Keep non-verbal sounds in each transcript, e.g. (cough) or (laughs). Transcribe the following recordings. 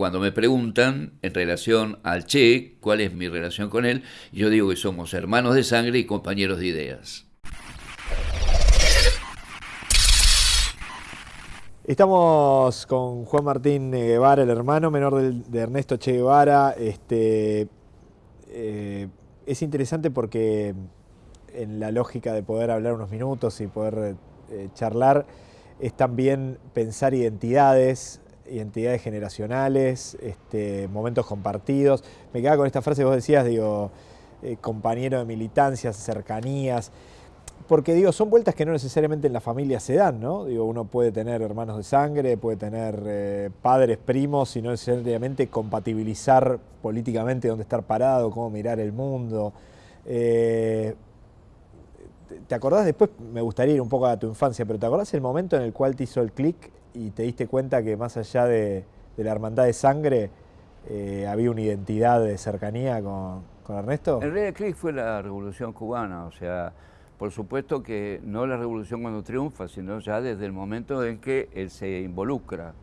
Cuando me preguntan en relación al Che, cuál es mi relación con él, yo digo que somos hermanos de sangre y compañeros de ideas. Estamos con Juan Martín Guevara, el hermano menor de Ernesto Che Guevara. Este, eh, es interesante porque en la lógica de poder hablar unos minutos y poder eh, charlar es también pensar identidades, identidades generacionales, este, momentos compartidos. Me quedaba con esta frase que vos decías, digo, eh, compañero de militancias, cercanías, porque digo, son vueltas que no necesariamente en la familia se dan, ¿no? Digo, uno puede tener hermanos de sangre, puede tener eh, padres, primos, y no necesariamente compatibilizar políticamente dónde estar parado, cómo mirar el mundo. Eh, ¿Te acordás después? Me gustaría ir un poco a tu infancia, pero ¿te acordás el momento en el cual te hizo el clic y te diste cuenta que más allá de, la hermandad de sangre, eh, había una identidad de cercanía con, Ernesto? El rey de clic fue la revolución cubana, o sea, por supuesto que no la revolución cuando triunfa, sino ya desde el momento en que él se involucra,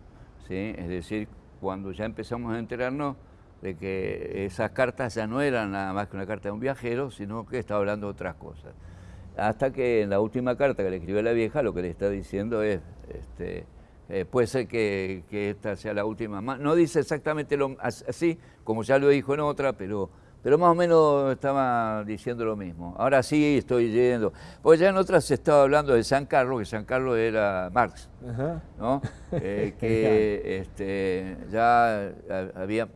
¿sí? es decir, cuando ya empezamos a enterarnos de que esas cartas ya no eran nada más que una carta de un viajero, sino que estaba hablando de otras cosas. Hasta que en la última carta que le escribió la vieja, lo que le está diciendo es, este, eh, puede ser que, esta sea la última. No dice exactamente lo, así, como ya lo dijo en otra, pero, pero más o menos estaba diciendo lo mismo. Ahora sí estoy yendo. Porque ya en otras se estaba hablando de San Carlos, que San Carlos era Marx, ¿no? (laughs) Eh, que este, ya había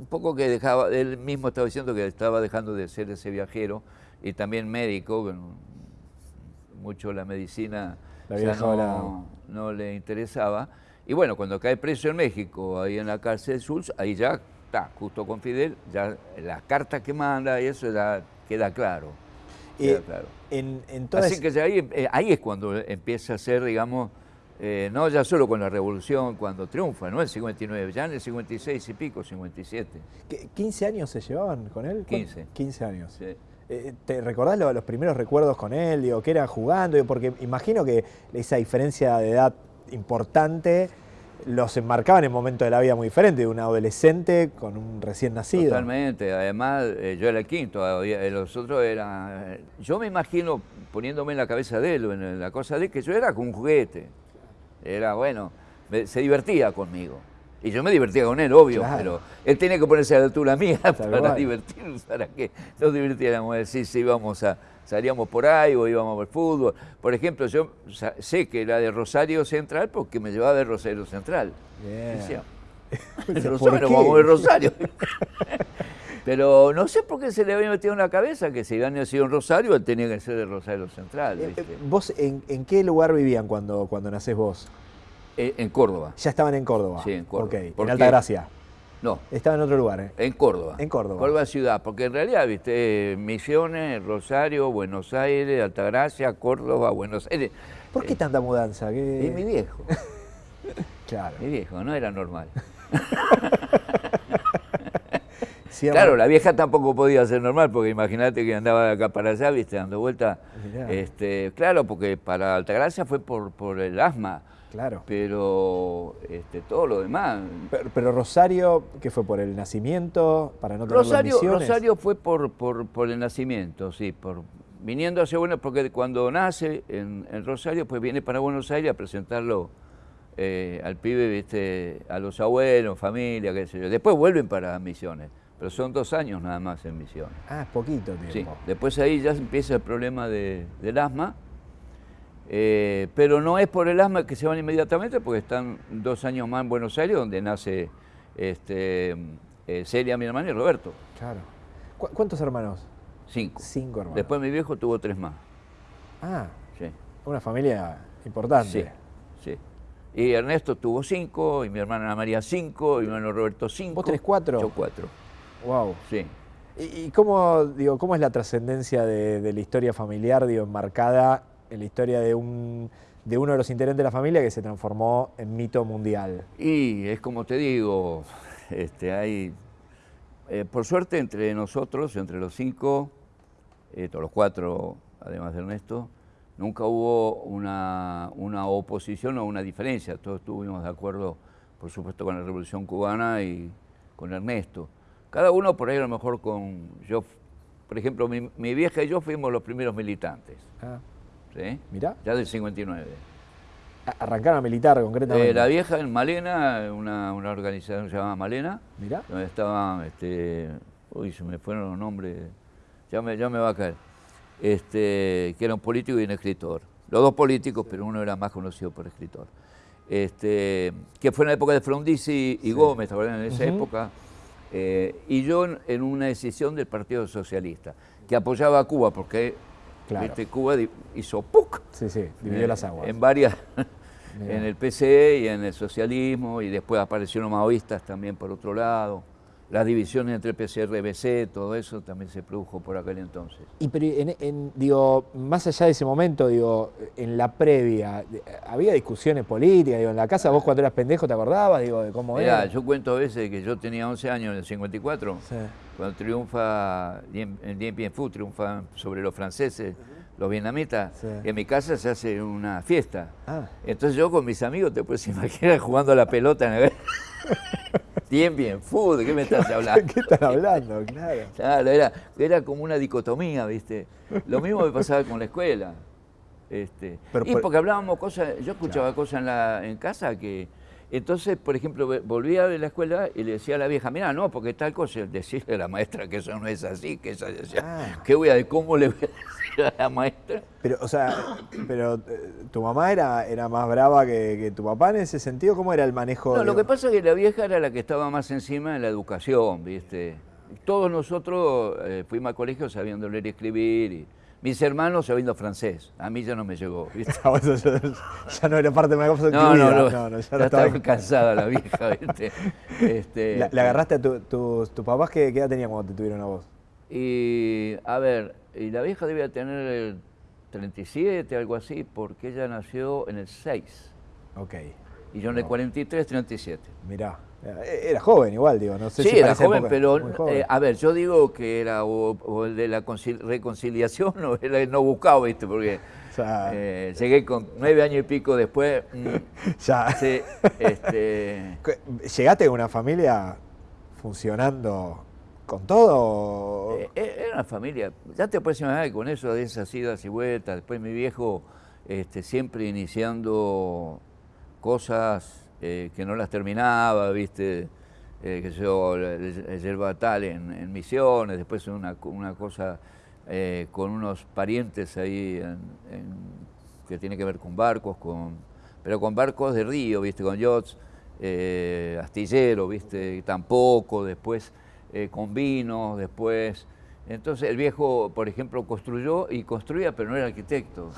un poco que dejaba, él mismo estaba diciendo que estaba dejando de ser ese viajero y también médico, mucho la medicina no, le interesaba. Y bueno, cuando cae preso en México, ahí en la cárcel de Sulz, ahí ya está, justo con Fidel, ya las cartas que manda y eso ya queda claro. Eh, Así que ahí, eh, ahí, es cuando empieza a ser, digamos, eh, no ya solo con la revolución, cuando triunfa, ¿no? El 59, ya en el 56 y pico, 57. ¿15 años se llevaban con él? 15. 15 años. Sí. Eh, ¿Te recordás los primeros recuerdos con él? Digo, que era jugando? Porque imagino que esa diferencia de edad importante los enmarcaban en momentos de la vida muy diferentes, de un adolescente con un recién nacido. Totalmente, además eh, yo era el quinto, eh, los otros eran... Yo me imagino poniéndome en la cabeza de él, la cosa de que yo era como un juguete. Era bueno, se divertía conmigo. Y yo me divertía con él, obvio, pero él tenía que ponerse a la altura mía para divertirnos, para que nos divirtiéramos. Sí, sí, íbamos a, salíamos por ahí o íbamos al fútbol. Por ejemplo, yo sé que era de Rosario Central porque me llevaba de Rosario Central. (laughs) Decía, Rosario, vamos de Rosario. (laughs) Pero no sé por qué se le había metido en la cabeza que si había nacido en Rosario, él tenía que ser de Rosario Central. Eh, ¿Vos en, en, qué lugar vivían cuando, cuando nacés vos? Eh, en Córdoba. Ya estaban en Córdoba. Sí, en Córdoba. Ok, en Altagracia. No. Estaban en otro lugar, ¿eh? En Córdoba. En Córdoba. Córdoba ciudad, porque en realidad, viste, Misiones, Rosario, Buenos Aires, Altagracia, Córdoba, Buenos Aires. ¿Por qué eh, tanta mudanza? Y mi viejo. (laughs) claro. Mi viejo, no era normal. (laughs) claro, la vieja tampoco podía ser normal, porque imagínate que andaba de acá para allá, viste, dando vuelta. Este, claro, porque para Altagracia fue por, por el asma. Claro. Pero este, todo lo demás. Pero, Rosario, ¿qué fue por el nacimiento? Para no tener Rosario, Rosario fue por, por, el nacimiento, sí, por viniendo hacia Buenos porque cuando nace en, Rosario, pues viene para Buenos Aires a presentarlo eh, al pibe, viste, a los abuelos, familia, qué sé yo. Después vuelven para Misiones, pero son dos años nada más en Misiones. Ah, poquito tiempo. Sí, después ahí ya empieza el problema de, del asma eh, pero no es por el asma que se van inmediatamente, porque están dos años más en Buenos Aires, donde nace este, eh, Celia, mi hermana, y Roberto. Claro. ¿Cuántos hermanos? Cinco. Cinco hermanos. Después mi viejo tuvo tres más. Ah, sí. Una familia importante. Sí, sí. Y Ernesto tuvo cinco, y mi hermana Ana María cinco, y mi hermano Roberto cinco. ¿Vos tenés cuatro? Yo cuatro. Wow. Sí. ¿Y, cómo, digo, cómo es la trascendencia de, de, la historia familiar, digo, enmarcada en la historia de, un, de uno de los integrantes de la familia que se transformó en mito mundial. Y es como te digo, este, hay, eh, por suerte entre nosotros, entre los cinco, eh, todos los cuatro, además de Ernesto, nunca hubo una, una, oposición o una diferencia, todos estuvimos de acuerdo por supuesto con la Revolución Cubana y con Ernesto. Cada uno por ahí a lo mejor con... Yo, por ejemplo, mi, vieja y yo fuimos los primeros militantes. Ah. ¿Sí? Mirá. Ya del 59. Arrancaron a militar concretamente. Eh, la vieja en Malena, una, una organización se llamaba Malena. Mirá. Donde estaban, este, uy, se me fueron los nombres, ya me, ya me va a caer. Este, que era un político y un escritor. Los dos políticos, pero uno era más conocido por escritor. Este, que fue en la época de Frondizi y, Gómez, En esa época. Eh, y yo en una decisión del Partido Socialista, que apoyaba a Cuba, porque Cuba hizo ¡puc! Sí, sí, dividió las aguas. En varias, (laughs) en el PCE y en el socialismo, y después aparecieron maoístas también por otro lado las divisiones entre PCR y BC, todo eso también se produjo por aquel entonces. Y pero digo, más allá de ese momento, digo, en la previa, ¿había discusiones políticas? Digo, en la casa vos cuando eras pendejo te acordabas, digo, de cómo era. Yo cuento a veces que yo tenía 11 años en el 54, cuando triunfa en Dien Bien Phu, triunfa sobre los franceses, los vietnamitas, en mi casa se hace una fiesta. Ah. Entonces yo con mis amigos, te puedes imaginar (laughs) jugando a la pelota en Bien, bien, fútbol, ¿qué me estás (laughs) hablando? ¿Qué estás hablando? Claro. (laughs) Claro, era, era como una dicotomía, ¿viste? Lo mismo me pasaba con la escuela. Este, y porque hablábamos cosas, yo escuchaba cosas en, la, en casa que, entonces, por ejemplo, volvía de la escuela y le decía a la vieja, mira, no, porque tal cosa, decirle a la maestra que eso no es así, que eso decía, ah. ¿qué voy a, cómo le voy a decir a la maestra? Pero, o sea, pero eh, tu mamá era, era más brava que, tu papá en ese sentido, ¿cómo era el manejo? No, lo que pasa es que la vieja era la que estaba más encima de la educación, ¿viste? Todos nosotros eh, fuimos a colegio sabiendo leer y escribir y mis hermanos sabiendo francés, a mí ya no me llegó. ¿viste? (laughs) ya, no era parte de mi cosa no, no, no, no, ya, estaba cansada la vieja. ¿viste? (laughs) Este, ¿Le agarraste a tus papás? ¿qué, edad tenían cuando te tuvieron a vos? Y, a ver, y la vieja debía tener 37, algo así, porque ella nació en el 6. Ok. Y yo en el 43, 37. Mirá. Eh, era joven igual, digo, no sé sí, era joven, pero eh, a ver, yo digo que era o, el de la reconciliación (laughs) o el no buscado, ¿viste? Porque (laughs) eh, llegué con nueve años y pico después. Mm, (laughs) ya. Sí, este... ¿Llegaste con una familia funcionando con todo? era una familia, ya te puedes imaginar con eso, de esas idas y vueltas, después mi viejo este, siempre iniciando cosas eh, que no las terminaba, viste, eh, que yo, yerba tal en, Misiones, después una, una cosa eh, con unos parientes ahí que tiene que ver con barcos, con, pero con barcos de río, viste, con yachts, astillero, viste, tampoco, después con vinos, después... Entonces el viejo, por ejemplo, construyó y construía, pero no era arquitecto.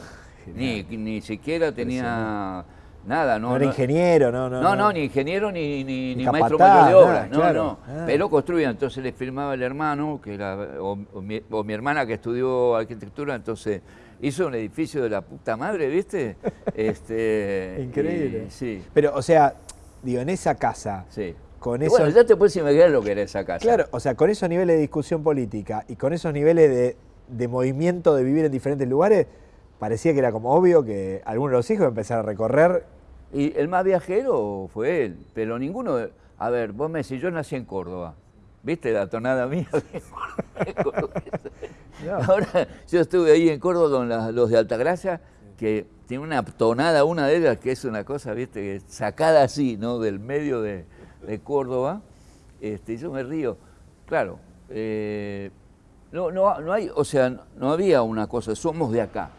(laughs) Ni, ni siquiera tenía Nada, no. No era ingeniero, no, no. No, no, ni ingeniero ni, ni, ni maestro mayor de obra, no, no. Ah. Pero construía, entonces le firmaba el hermano, que era, o, mi, hermana que estudió arquitectura, entonces hizo un edificio de la puta madre, ¿viste? (laughs) este, Increíble. sí. Pero, o sea, digo, en esa casa. Sí. Con Bueno, ya te puedes imaginar lo que era esa casa. Claro, o sea, con esos niveles de discusión política y con esos niveles de, de movimiento de vivir en diferentes lugares, parecía que era como obvio que alguno de los hijos empezara a recorrer. Y el más viajero fue él, pero ninguno. A ver, vos me decís, yo nací en Córdoba. ¿Viste la tonada mía? (laughs) Ahora, yo estuve ahí en Córdoba con los de Altagracia, que tiene una tonada, una de ellas, que es una cosa, ¿viste? Sacada así, ¿no? Del medio de, Córdoba. Este, yo me río. Claro, eh, no, no, no hay, o sea, no había una cosa, somos de acá.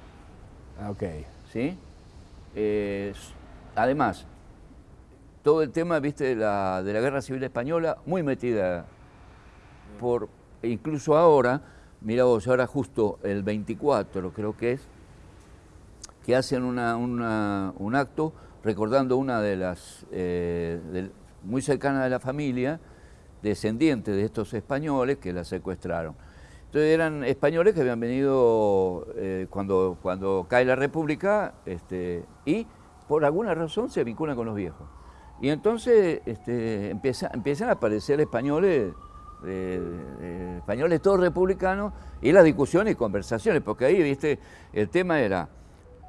Ah, ok. ¿Sí? Eh, además, todo el tema, viste, de la, de la Guerra Civil Española, muy metida por, incluso ahora, mira vos, ahora justo el 24 creo que es, que hacen una, un acto recordando una de las, eh, muy cercana de la familia, descendiente de estos españoles que la secuestraron. Entonces eran españoles que habían venido eh, cuando, cuando cae la República este, y por alguna razón se vinculan con los viejos. Y entonces este, empiezan a aparecer españoles, españoles todos republicanos y las discusiones y conversaciones, porque ahí, viste, el tema era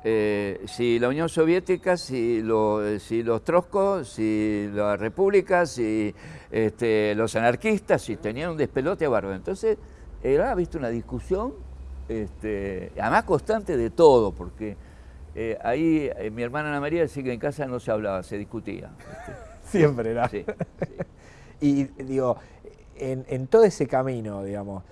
eh, si la Unión Soviética, si los troscos, si la República, si este, los anarquistas, si tenían un despelote bárbaro. Entonces, era, viste, una discusión, este, además constante de todo, porque eh, ahí eh, mi hermana Ana María decía que en casa no se hablaba, se discutía. (laughs) Siempre era. Sí, sí. (laughs) Y digo, en, en todo ese camino, digamos,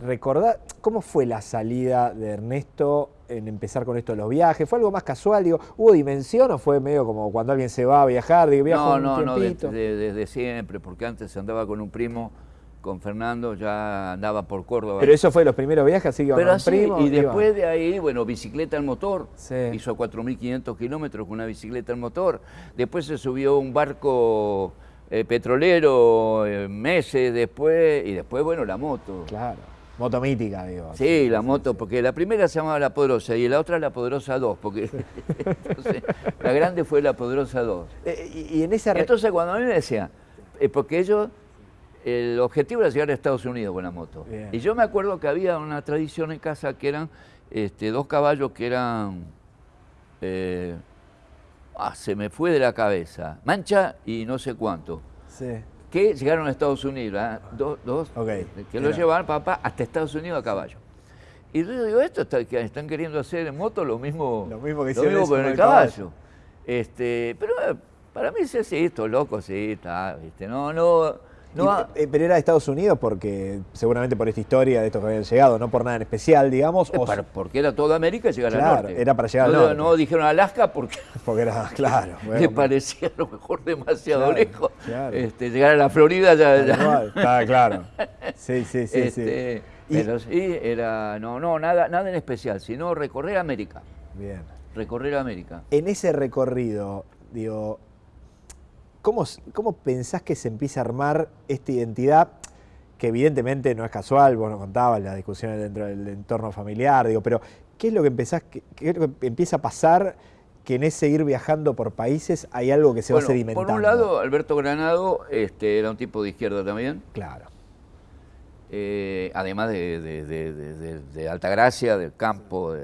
recordar cómo fue la salida de Ernesto en empezar con esto de los viajes. ¿Fue algo más casual? Digo, ¿hubo dimensión o fue medio como cuando alguien se va a viajar? Digo, No, un no, no, desde siempre, porque antes andaba con un primo, con Fernando, ya andaba por Córdoba. Pero eso fue los primeros viajes, así que Pero así, primo, y después de ahí, bueno, bicicleta al motor. Sí. Hizo 4.500 kilómetros con una bicicleta al motor. Después se subió un barco eh, petrolero eh, meses después, y después, bueno, la moto. Claro, moto mítica, digo. Sí, la moto, porque la primera se llamaba La Poderosa y la otra La Poderosa 2, porque (laughs) entonces, la grande fue La Poderosa 2. Eh, y, y en esa... Entonces cuando a mí me decían, porque ellos, el objetivo era llegar a Estados Unidos con la moto. Bien. Y yo me acuerdo que había una tradición en casa que eran este, dos caballos que eran, eh, ah, se me fue de la cabeza, Mancha y no sé cuánto, Sí. que llegaron a Estados Unidos, ¿ah? dos, dos, Ok, este, que lo llevaban papá hasta Estados Unidos a caballo. Y yo digo, esto está- que están queriendo hacer en moto lo mismo, Lo mismo que hicieron con el caballo. caballo. Este, pero eh, para mí sí, sí, esto loco, sí, está, viste, no, no, no, Y, eh, pero era de Estados Unidos porque seguramente por esta historia de estos que habían llegado, no por nada en especial, digamos, eh, o para- porque era toda América llegar Claro, al norte. era para llegar al no, norte. No dijeron Alaska porque (laughs) porque era, claro. (laughs) le bueno, parecía a lo mejor demasiado Claro, lejos. claro. Este, llegar a la Florida ya... ya- Está claro. (laughs) Sí, sí, sí. este, sí. Y- Pero sí, era, no, no, nada, nada en especial, sino recorrer América, Bien. recorrer América. En ese recorrido, digo, ¿cómo, ¿cómo pensás que se empieza a armar esta identidad? Que evidentemente no es casual, vos nos contabas las discusiones dentro del entorno familiar, digo, pero ¿qué es lo que empezás, qué, es lo que empieza a pasar que en ese ir viajando por países hay algo que se Bueno, va sedimentando? por un lado, Alberto Granado este, era un tipo de izquierda también, Claro. eh, además de, de, de, Altagracia, del campo,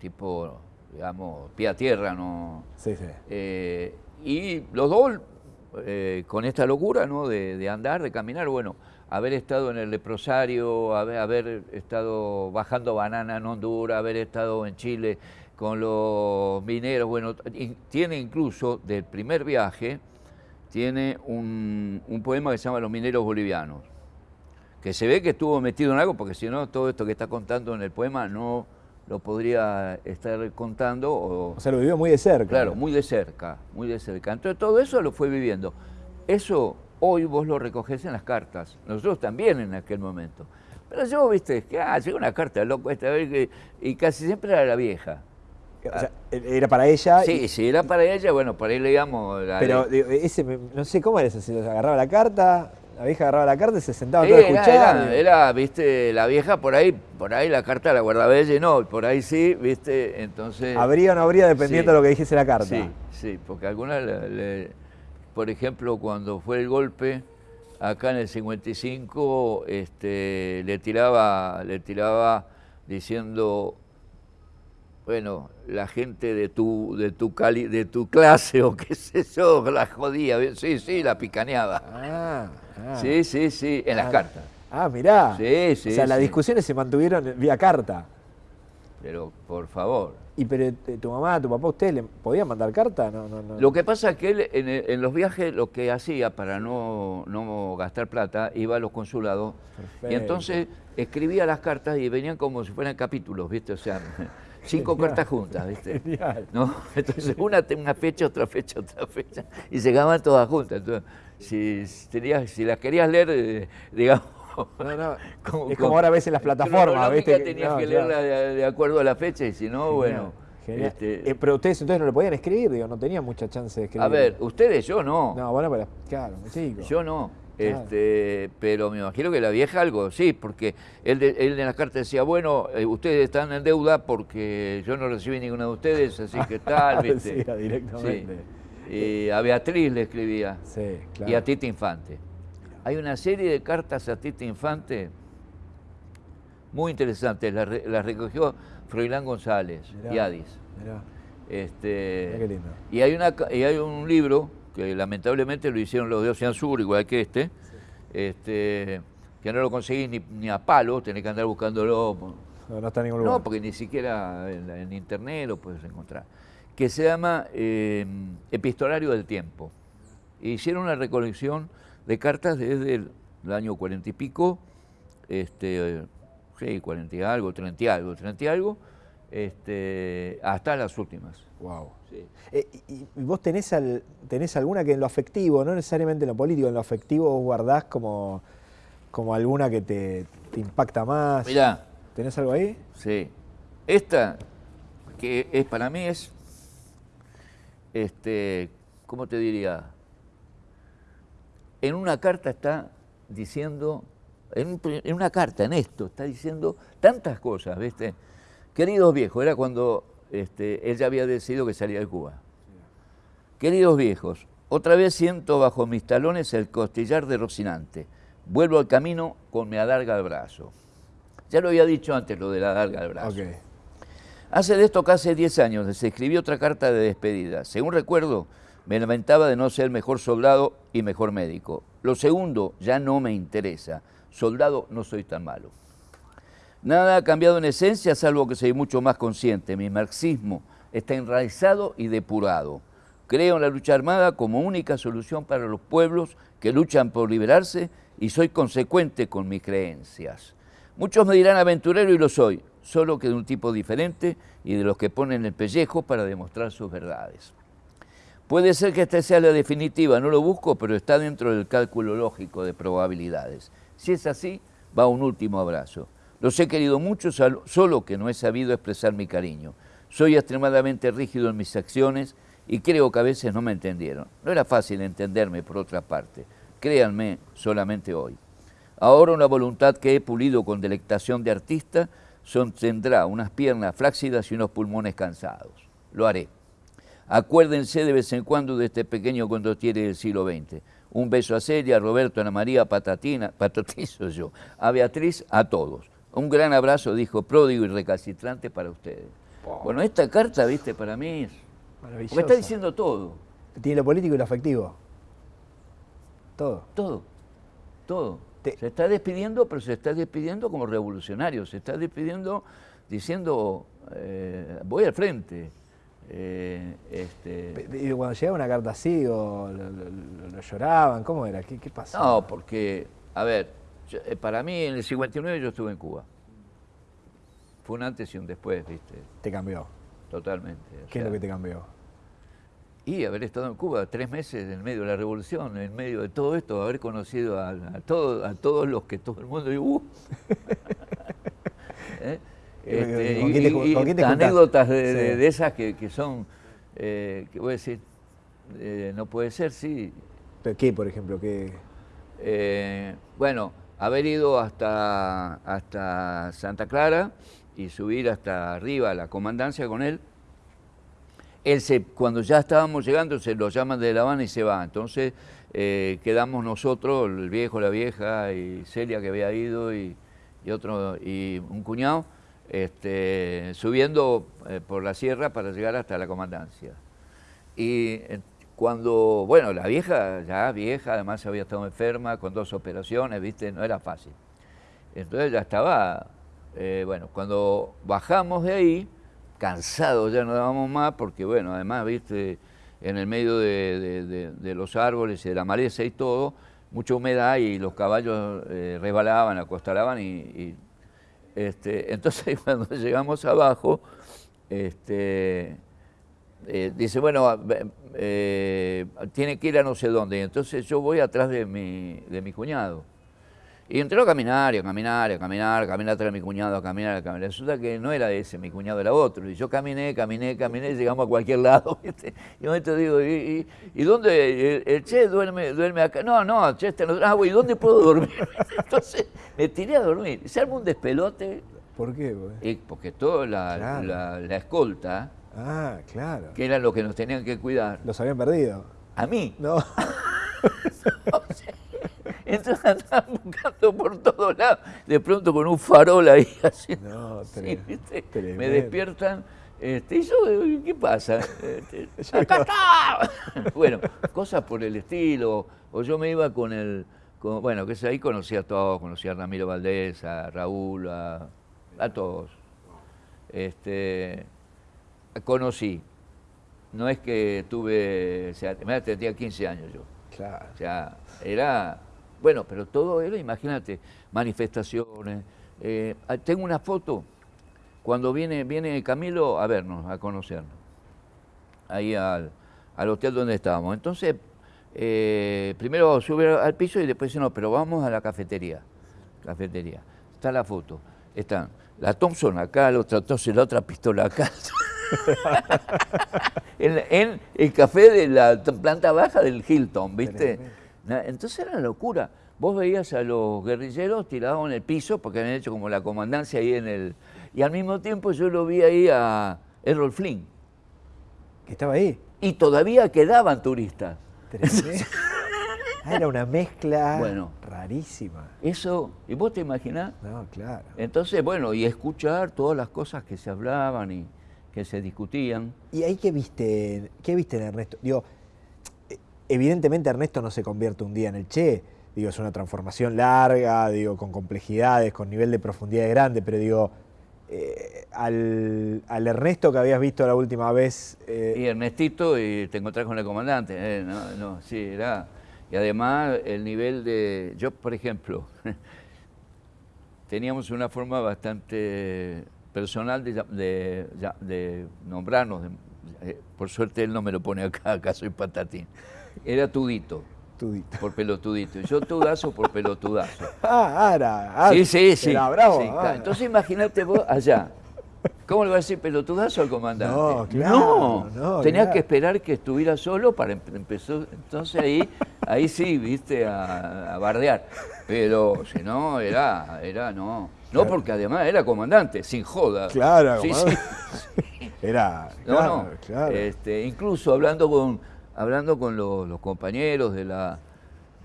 tipo, digamos, pie a tierra, ¿no? Sí, sí. Eh, y los dos, eh, con esta locura ¿no? de, de andar, de caminar, bueno, haber estado en el leprosario, haber, haber estado bajando banana en Honduras, haber estado en Chile con los mineros, bueno, tiene incluso del primer viaje, tiene un, un poema que se llama Los mineros bolivianos, que se ve que estuvo metido en algo, porque si no, todo esto que está contando en el poema no lo podría estar contando o, O sea, lo vivió muy de cerca. Claro, muy de cerca, muy de cerca. Entonces todo eso lo fue viviendo. Eso hoy vos lo recogés en las cartas, nosotros también en aquel momento. Pero yo, viste, que ah, llega una carta loco esta vez y casi siempre era la vieja. O sea, era para ella. y- Sí, si era para ella, bueno, para ahí leíamos la pero digo, ese, no sé cómo era eso, si agarraba la carta, la vieja agarraba la carta y se sentaba Sí, todo a era, escuchar. era- y- era, viste, la vieja por ahí, por ahí la carta la guardaba ella y no, por ahí sí, viste, entonces... Habría o no habría dependiendo Sí. de lo que dijese la carta. Sí, sí, porque algunas, le- le- por ejemplo, cuando fue el golpe, acá en el 55, este, le tiraba, le tiraba diciendo, bueno, la gente de tu, de tu cali, de tu clase (laughs) o qué sé yo, la jodía, sí, sí, la picaneaba. Ah, ah. Sí, sí, sí, en las Ah, cartas. Ah, mirá. Sí, sí, O sea, las discusiones se mantuvieron vía carta. Pero, por favor. ¿Y pero eh, tu mamá, tu papá, ustedes le podían mandar carta? No, no, no. Lo que pasa es que él en, el- en los viajes lo que hacía para no, no gastar plata, iba a los consulados y entonces escribía las cartas y venían como si fueran capítulos, ¿viste? O sea, (laughs) cinco cartas juntas, ¿viste? Genial. ¿No? Entonces una, una fecha, otra fecha, otra fecha y llegaban todas juntas. Entonces, si, tenías, si las querías leer, eh, digamos... No, no. (laughs) como- es como ahora ves en las plataformas, ¿viste? tenías No, que leerla de, de acuerdo a la fecha y si no, bueno... genial. este, Eh, pero ustedes entonces no le podían escribir, digo, no tenían mucha chance de escribir. a ver, ustedes, yo no. No, bueno, pero claro, chico. Yo no. Claro. Este, pero me imagino que la vieja algo, sí, porque él, de- él en las cartas decía, bueno, eh, ustedes están en deuda porque yo no recibí ninguna de ustedes, así que tal, (laughs) ¿viste? Era directamente. Sí. Y a Beatriz le escribía, Sí, claro. y a Tita Infante. Hay una serie de cartas a Tita Infante muy interesantes, las, re- las recogió Froilán González Mirá, y Adis. mirá. Este, Mirá qué lindo. Y hay, una, y hay un libro que lamentablemente lo hicieron los de Ocean Sur, igual que este, este que no lo conseguís ni, ni a palo, tenés que andar buscándolo. No, no está en ningún lugar. No, porque ni siquiera en, en internet lo puedes encontrar. Que se llama eh, Epistolario del Tiempo. E hicieron una recolección de cartas desde el, el año cuarenta y pico, este, sí, cuarenta y algo, treinta y algo, treinta y algo, este, hasta las últimas. Wow. Sí. Eh, y, y vos tenés, al- tenés alguna que en lo afectivo, no necesariamente en lo político, en lo afectivo vos guardás como, como alguna que te, te impacta más? Mirá, ¿Tenés algo ahí? Sí. Esta, que es para mí es, este, ¿cómo te diría? En una carta está diciendo, en, en una carta, en esto, está diciendo tantas cosas, ¿viste? Queridos viejos, era cuando este, él ya había decidido que salía de Cuba. Queridos viejos, otra vez siento bajo mis talones el costillar de Rocinante. Vuelvo al camino con mi adarga al brazo. Ya lo había dicho antes lo de la adarga al brazo. Hace de esto casi 10 años se escribió otra carta de despedida. Según recuerdo, me lamentaba de no ser mejor soldado y mejor médico. Lo segundo ya no me interesa. Soldado no soy tan malo. Nada ha cambiado en esencia, salvo que soy mucho más consciente. Mi marxismo está enraizado y depurado. Creo en la lucha armada como única solución para los pueblos que luchan por liberarse y soy consecuente con mis creencias. Muchos me dirán aventurero y lo soy, solo que de un tipo diferente y de los que ponen el pellejo para demostrar sus verdades. Puede ser que esta sea la definitiva, no lo busco, pero está dentro del cálculo lógico de probabilidades. Si es así, va un último abrazo. Los he querido mucho, solo que no he sabido expresar mi cariño. Soy extremadamente rígido en mis acciones y creo que a veces no me entendieron. No era fácil entenderme, por otra parte. Créanme, solamente hoy. Ahora una voluntad que he pulido con delectación de artista sostendrá unas piernas flácidas y unos pulmones cansados. Lo haré. Acuérdense de vez en cuando de este pequeño condottiere del siglo XX. Un beso a Celia, a Roberto, a Ana María, Patatina, (laughs) Patatizo yo, a Beatriz, a todos. Un gran abrazo, dijo pródigo y recalcitrante para ustedes. Bueno, esta carta, viste, para mí es... Porque está diciendo todo, Tiene lo político y lo afectivo. Todo. todo, todo. Te- Se está despidiendo, pero se está despidiendo como revolucionario, se está despidiendo diciendo, eh, voy al frente. Eh, este, Y cuando llegaba una carta así, o lo, lo- lo lloraban, ¿cómo era? ¿Qué, qué pasó? No, porque, a ver, yo- eh, para mí en el 59 yo estuve en Cuba. Fue un antes y un después, viste, Te cambió. totalmente. ¿Qué es lo que te cambió? Y haber estado en Cuba tres meses en medio de la revolución, en medio de todo esto, haber conocido a, a todo- a todos los que todo el mundo "Uh". (laughs) (laughs) ¿Eh? Este, ¿Con quién te y- con quién te anécdotas de, de- Sí. de esas que, que son, eh, que voy a decir, eh, no puede ser, sí, ¿Pero ¿Qué, por ejemplo? ¿Qué? Eh, bueno, haber ido hasta, hasta Santa Clara y subir hasta arriba a la comandancia con él. Él se, cuando ya estábamos llegando, se lo llaman de La Habana y se va. Entonces eh, quedamos nosotros, el viejo, la vieja y Celia que había ido y, y otro y un cuñado, este, subiendo eh, por la sierra para llegar hasta la comandancia. Y eh, cuando, bueno, la vieja, ya vieja, además había estado enferma con dos operaciones, ¿viste? No era fácil. Entonces ya estaba, eh, bueno, cuando bajamos de ahí, cansados ya no dábamos más, porque bueno, además, ¿viste? En el medio de, los árboles y de la maleza y todo, mucha humedad y los caballos eh, resbalaban, acostalaban y, y, este, (laughs) entonces cuando llegamos abajo, este, eh, dice, bueno, eh, tiene que ir a no sé dónde. Y entonces yo voy atrás de mi, de mi cuñado. Y entró a caminar, y a caminar, y a caminar, a caminar atrás de mi cuñado, a caminar, a caminar. Resulta que no era ese, mi cuñado era otro. Y yo caminé, caminé, caminé, y llegamos a cualquier lado. (laughs) ¿viste? Y momento digo, ¿y, y, y dónde? El, el Che duerme, duerme acá. No, no, Che está en otro- Ah, güey, ¿y dónde puedo dormir? (laughs) Entonces me tiré a dormir. Se armó un despelote, ¿Por qué? güey? y- porque toda la, Claro. la- la escolta, Ah, claro. que eran los que nos tenían que cuidar, Los habían perdido. a mí. No. (laughs) Entonces andaban buscando por todos lados, de pronto con un farol ahí (laughs) así. No, Sí, tremendo, ¿viste? Me despiertan. Este, y yo, ¿qué pasa? Este, (laughs) ¡Acá está! bueno, cosas por el estilo. O yo me iba con el. con- bueno, que ahí conocía a todos, conocía a Ramiro Valdés, a Raúl, a, a todos. Este, conocí. No es que tuve. O sea, tenía 15 años yo. Claro. O sea, era, bueno, pero todo era, imagínate, manifestaciones. Eh, ah, tengo una foto cuando viene, viene Camilo a vernos, a conocernos, ahí al, al hotel donde estábamos. Entonces, eh, primero sube al piso y después dice, no, pero vamos a la cafetería. Cafetería. Está la foto. Están la Thompson acá, la otra Thompson, la otra pistola acá. (laughs) (laughs) en, en el café de la planta baja del Hilton, ¿viste? Entonces era una locura. Vos veías a los guerrilleros tirados en el piso, porque habían hecho como la comandancia ahí en el... Y al mismo tiempo yo lo vi ahí a Errol Flynn. Que estaba ahí. Y todavía quedaban turistas. (laughs) Ah, era una mezcla Bueno. rarísima. Eso, ¿y vos te imaginás? No, claro. Entonces, bueno, y escuchar todas las cosas que se hablaban y que se discutían. ¿Y ahí qué viste, qué viste en Ernesto? Digo, evidentemente Ernesto no se convierte un día en el Che. Digo, es una transformación larga, digo, con complejidades, con nivel de profundidad grande, pero digo, eh, al, al Ernesto que habías visto la última vez, eh, Y Ernestito, y te encontrás con el comandante. eh, no, no, sí, era. Y además, el nivel de. Yo, por ejemplo, (laughs) teníamos una forma bastante personal de, de de nombrarnos. de- eh, por suerte él no me lo pone acá, (laughs) acá soy patatín. Era Tudito, Tudito. por pelotudito. Y yo Tudazo por pelotudazo. (laughs) Ah, era. ah, Sí, sí, sí. Era bravo. sí, ah. Entonces imagínate vos allá. ¿Cómo le va a decir pelotudazo al comandante? No, claro, No, no, tenías claro. que esperar que estuviera solo para em- empezó. Entonces ahí, ahí sí, viste, a, a bardear. Pero si no, era, era, no. No, porque además era comandante, sin joda. Claro, Sí. (laughs) Era. No, claro, no. claro. Este, incluso hablando con, hablando con los, los compañeros de la,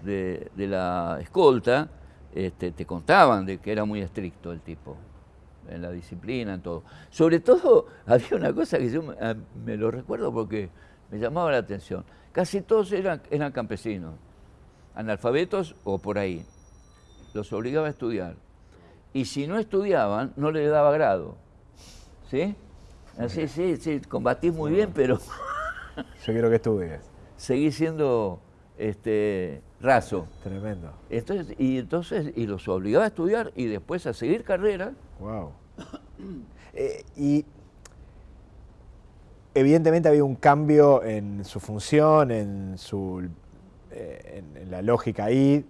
de, de la escolta, este, te contaban de que era muy estricto el tipo, en la disciplina, en todo. Sobre todo, (laughs) había una cosa que yo me, a- me lo recuerdo porque me llamaba la atención. Casi todos eran, eran campesinos, analfabetos o por ahí. Los obligaba a estudiar. Y si no estudiaban, no les daba grado. ¿Sí? Así, sí, sí, combatís muy bien, pero (laughs) Yo quiero que estudies. seguís siendo este, raso. Tremendo. Entonces, y entonces, y los obligaba a estudiar y después a seguir carrera. Wow. Eh, y evidentemente había un cambio en su función, en, su, eh, en, en la lógica ahí.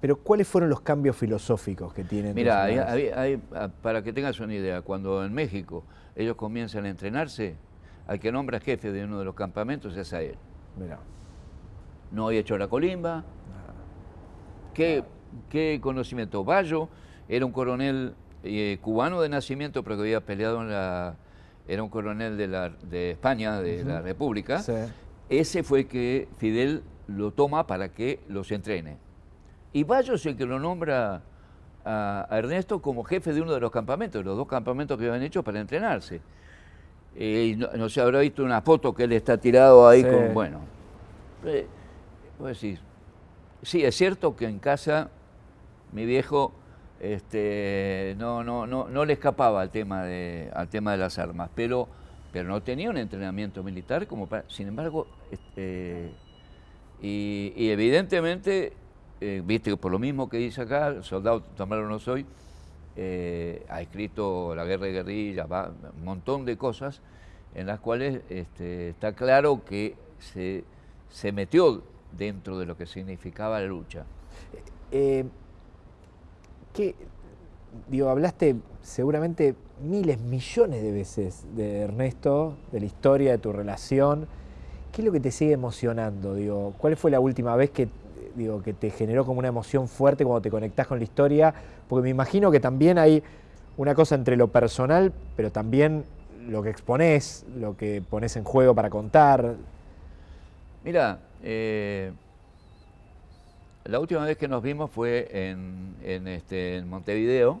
Pero ¿cuáles fueron los cambios filosóficos que tienen? Mira, hay- los humanos? hay- hay- ah, para que tengas una idea, cuando en México ellos comienzan a entrenarse, al que nombra jefe de uno de los campamentos es a él. Mirá. No había hecho la colimba. ¿Qué, qué conocimiento? Bayo era un coronel eh, cubano de nacimiento, pero que había peleado en la. Era un coronel de, la, de España, de la República. Sí. Ese fue que Fidel lo toma para que los entrene. Y Bayo es el que lo nombra a, a Ernesto como jefe de uno de los campamentos, los dos campamentos que habían hecho para entrenarse. Eh, y no, no se habrá visto una foto que él está tirado ahí Sí. con. Bueno. Eh, sí, es cierto que en casa mi viejo este, no, no, no, no le escapaba al tema, de, al tema de las armas, pero, pero no tenía un entrenamiento militar como para. Sin embargo, este, y, y evidentemente, eh, viste, por lo mismo que dice acá, soldado tomado no soy, eh, ha escrito La guerra de guerrilla, va, un montón de cosas en las cuales este, está claro que se, se metió dentro de lo que significaba la lucha. Eh, ¿qué- digo, hablaste seguramente miles, millones de veces de Ernesto, de la historia, de tu relación. ¿Qué es lo que te sigue emocionando? Digo, ¿Cuál fue la última vez que, digo, que te generó como una emoción fuerte cuando te conectás con la historia? Porque me imagino que también hay una cosa entre lo personal, pero también lo que exponés, lo que pones en juego para contar. Mira, eh, la última vez que nos vimos fue en, este, en Montevideo,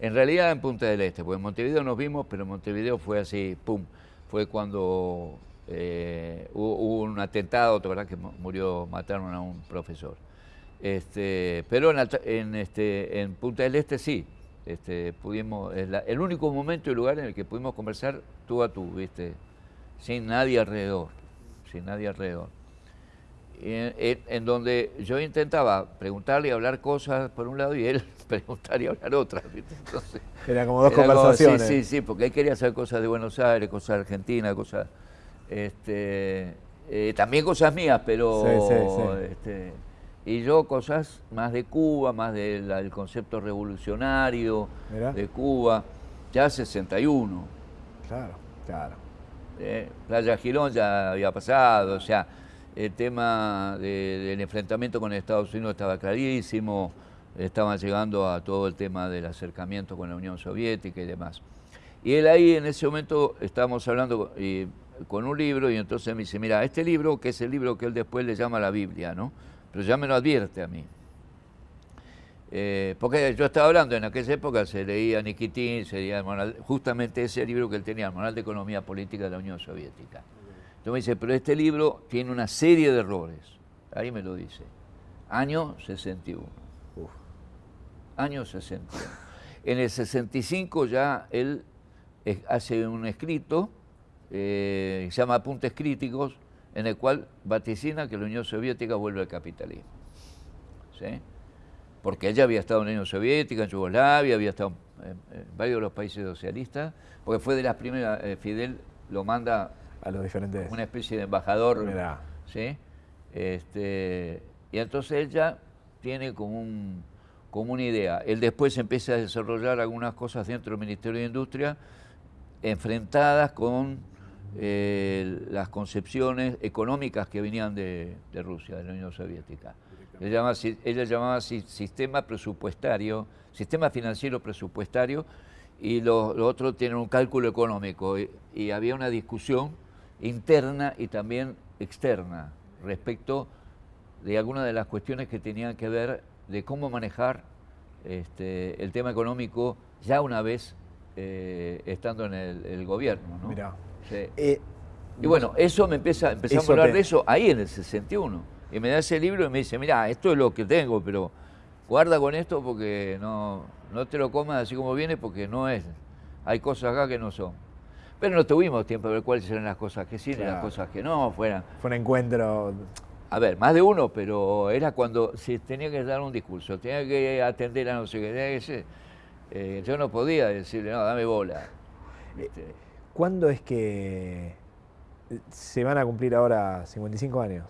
en realidad en Punta del Este, porque en Montevideo nos vimos, pero en Montevideo fue así, pum, fue cuando eh, hubo, un atentado, ¿verdad? Que murió, mataron a un profesor. Este, pero en, este, en Punta del Este sí, este, pudimos, es el único momento y lugar en el que pudimos conversar tú a tú, ¿viste? Sin nadie alrededor, sin nadie alrededor. En, donde yo intentaba preguntarle y hablar cosas por un lado y él (laughs) preguntar y hablar otras. ¿viste? era como dos conversaciones. sí, sí, sí, porque él quería hacer cosas de Buenos Aires, cosas de Argentina, cosas... Este, eh, también cosas mías, pero... Este, y yo cosas más de Cuba, más del concepto revolucionario de Cuba, ya 61. Claro, claro. Eh, Playa Girón ya había pasado, o sea, el tema del enfrentamiento con Estados Unidos estaba clarísimo, estaban llegando a todo el tema del acercamiento con la Unión Soviética y demás. Y él ahí en ese momento estábamos hablando con un libro y entonces me dice, mira, este libro, que es el libro que él después le llama la Biblia, ¿no? pero ya me lo advierte a mí. Eh, porque yo estaba hablando, en aquella época se leía Nikitin, se leía justamente ese libro que él tenía, el Manual de Economía Política de la Unión Soviética. Entonces me dice, pero este libro tiene una serie de errores. Ahí me lo dice. Año 61. Año 61. En el 65 ya él hace un escrito, eh, se llama Apuntes Críticos, en el cual vaticina que la Unión Soviética vuelve al capitalismo. ¿Sí? Porque ella había estado en la Unión Soviética, en Yugoslavia, había estado en, varios de los países socialistas, porque fue de las primeras, eh, Fidel lo manda a los diferentes. Una especie de embajador. ¿sí? Este, y entonces ella tiene como, un, como una idea. Él después empieza a desarrollar algunas cosas dentro del Ministerio de Industria enfrentadas con eh, las concepciones económicas que venían de, Rusia, de la Unión Soviética. Ella llamaba, sistema presupuestario, sistema financiero presupuestario, y los otros tienen un cálculo económico. Y, había una discusión interna y también externa respecto de algunas de las cuestiones que tenían que ver de cómo manejar este, el tema económico ya una vez eh, estando en el, gobierno. ¿no? Eh, y bueno, eso me empieza, empezamos a hablar de eso ahí en el 61. Y me da ese libro y me dice, mira, esto es lo que tengo, pero guarda con esto porque no, no te lo comas así como viene porque no es. Hay cosas acá que no son. Pero no tuvimos tiempo de ver cuáles eran las cosas que sí y las cosas que no fueran. Fue un encuentro. A ver, más de uno, pero era cuando se tenía que dar un discurso, tenía que atender a no sé qué, eh, yo no podía decirle, no, dame bola. ¿Cuándo es que se van a cumplir ahora 55 años?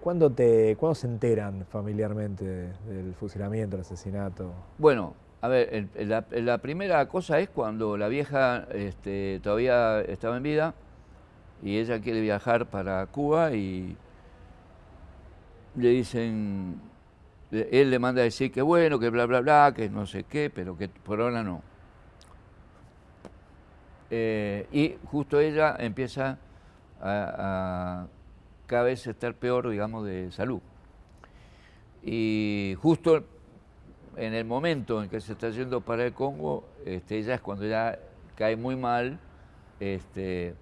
¿Cuándo, te, ¿Cuándo se enteran familiarmente del fusilamiento, del asesinato? Bueno, a ver, la, primera cosa es cuando la vieja este, todavía estaba en vida y ella quiere viajar para Cuba y le dicen, él le manda a decir que bueno, que bla, bla, bla, que no sé qué, pero que por ahora no. Eh, y justo ella empieza a, cada vez estar peor, digamos, de salud. Y justo en el momento en que se está yendo para el Congo, este, ella es cuando ya cae muy mal, este,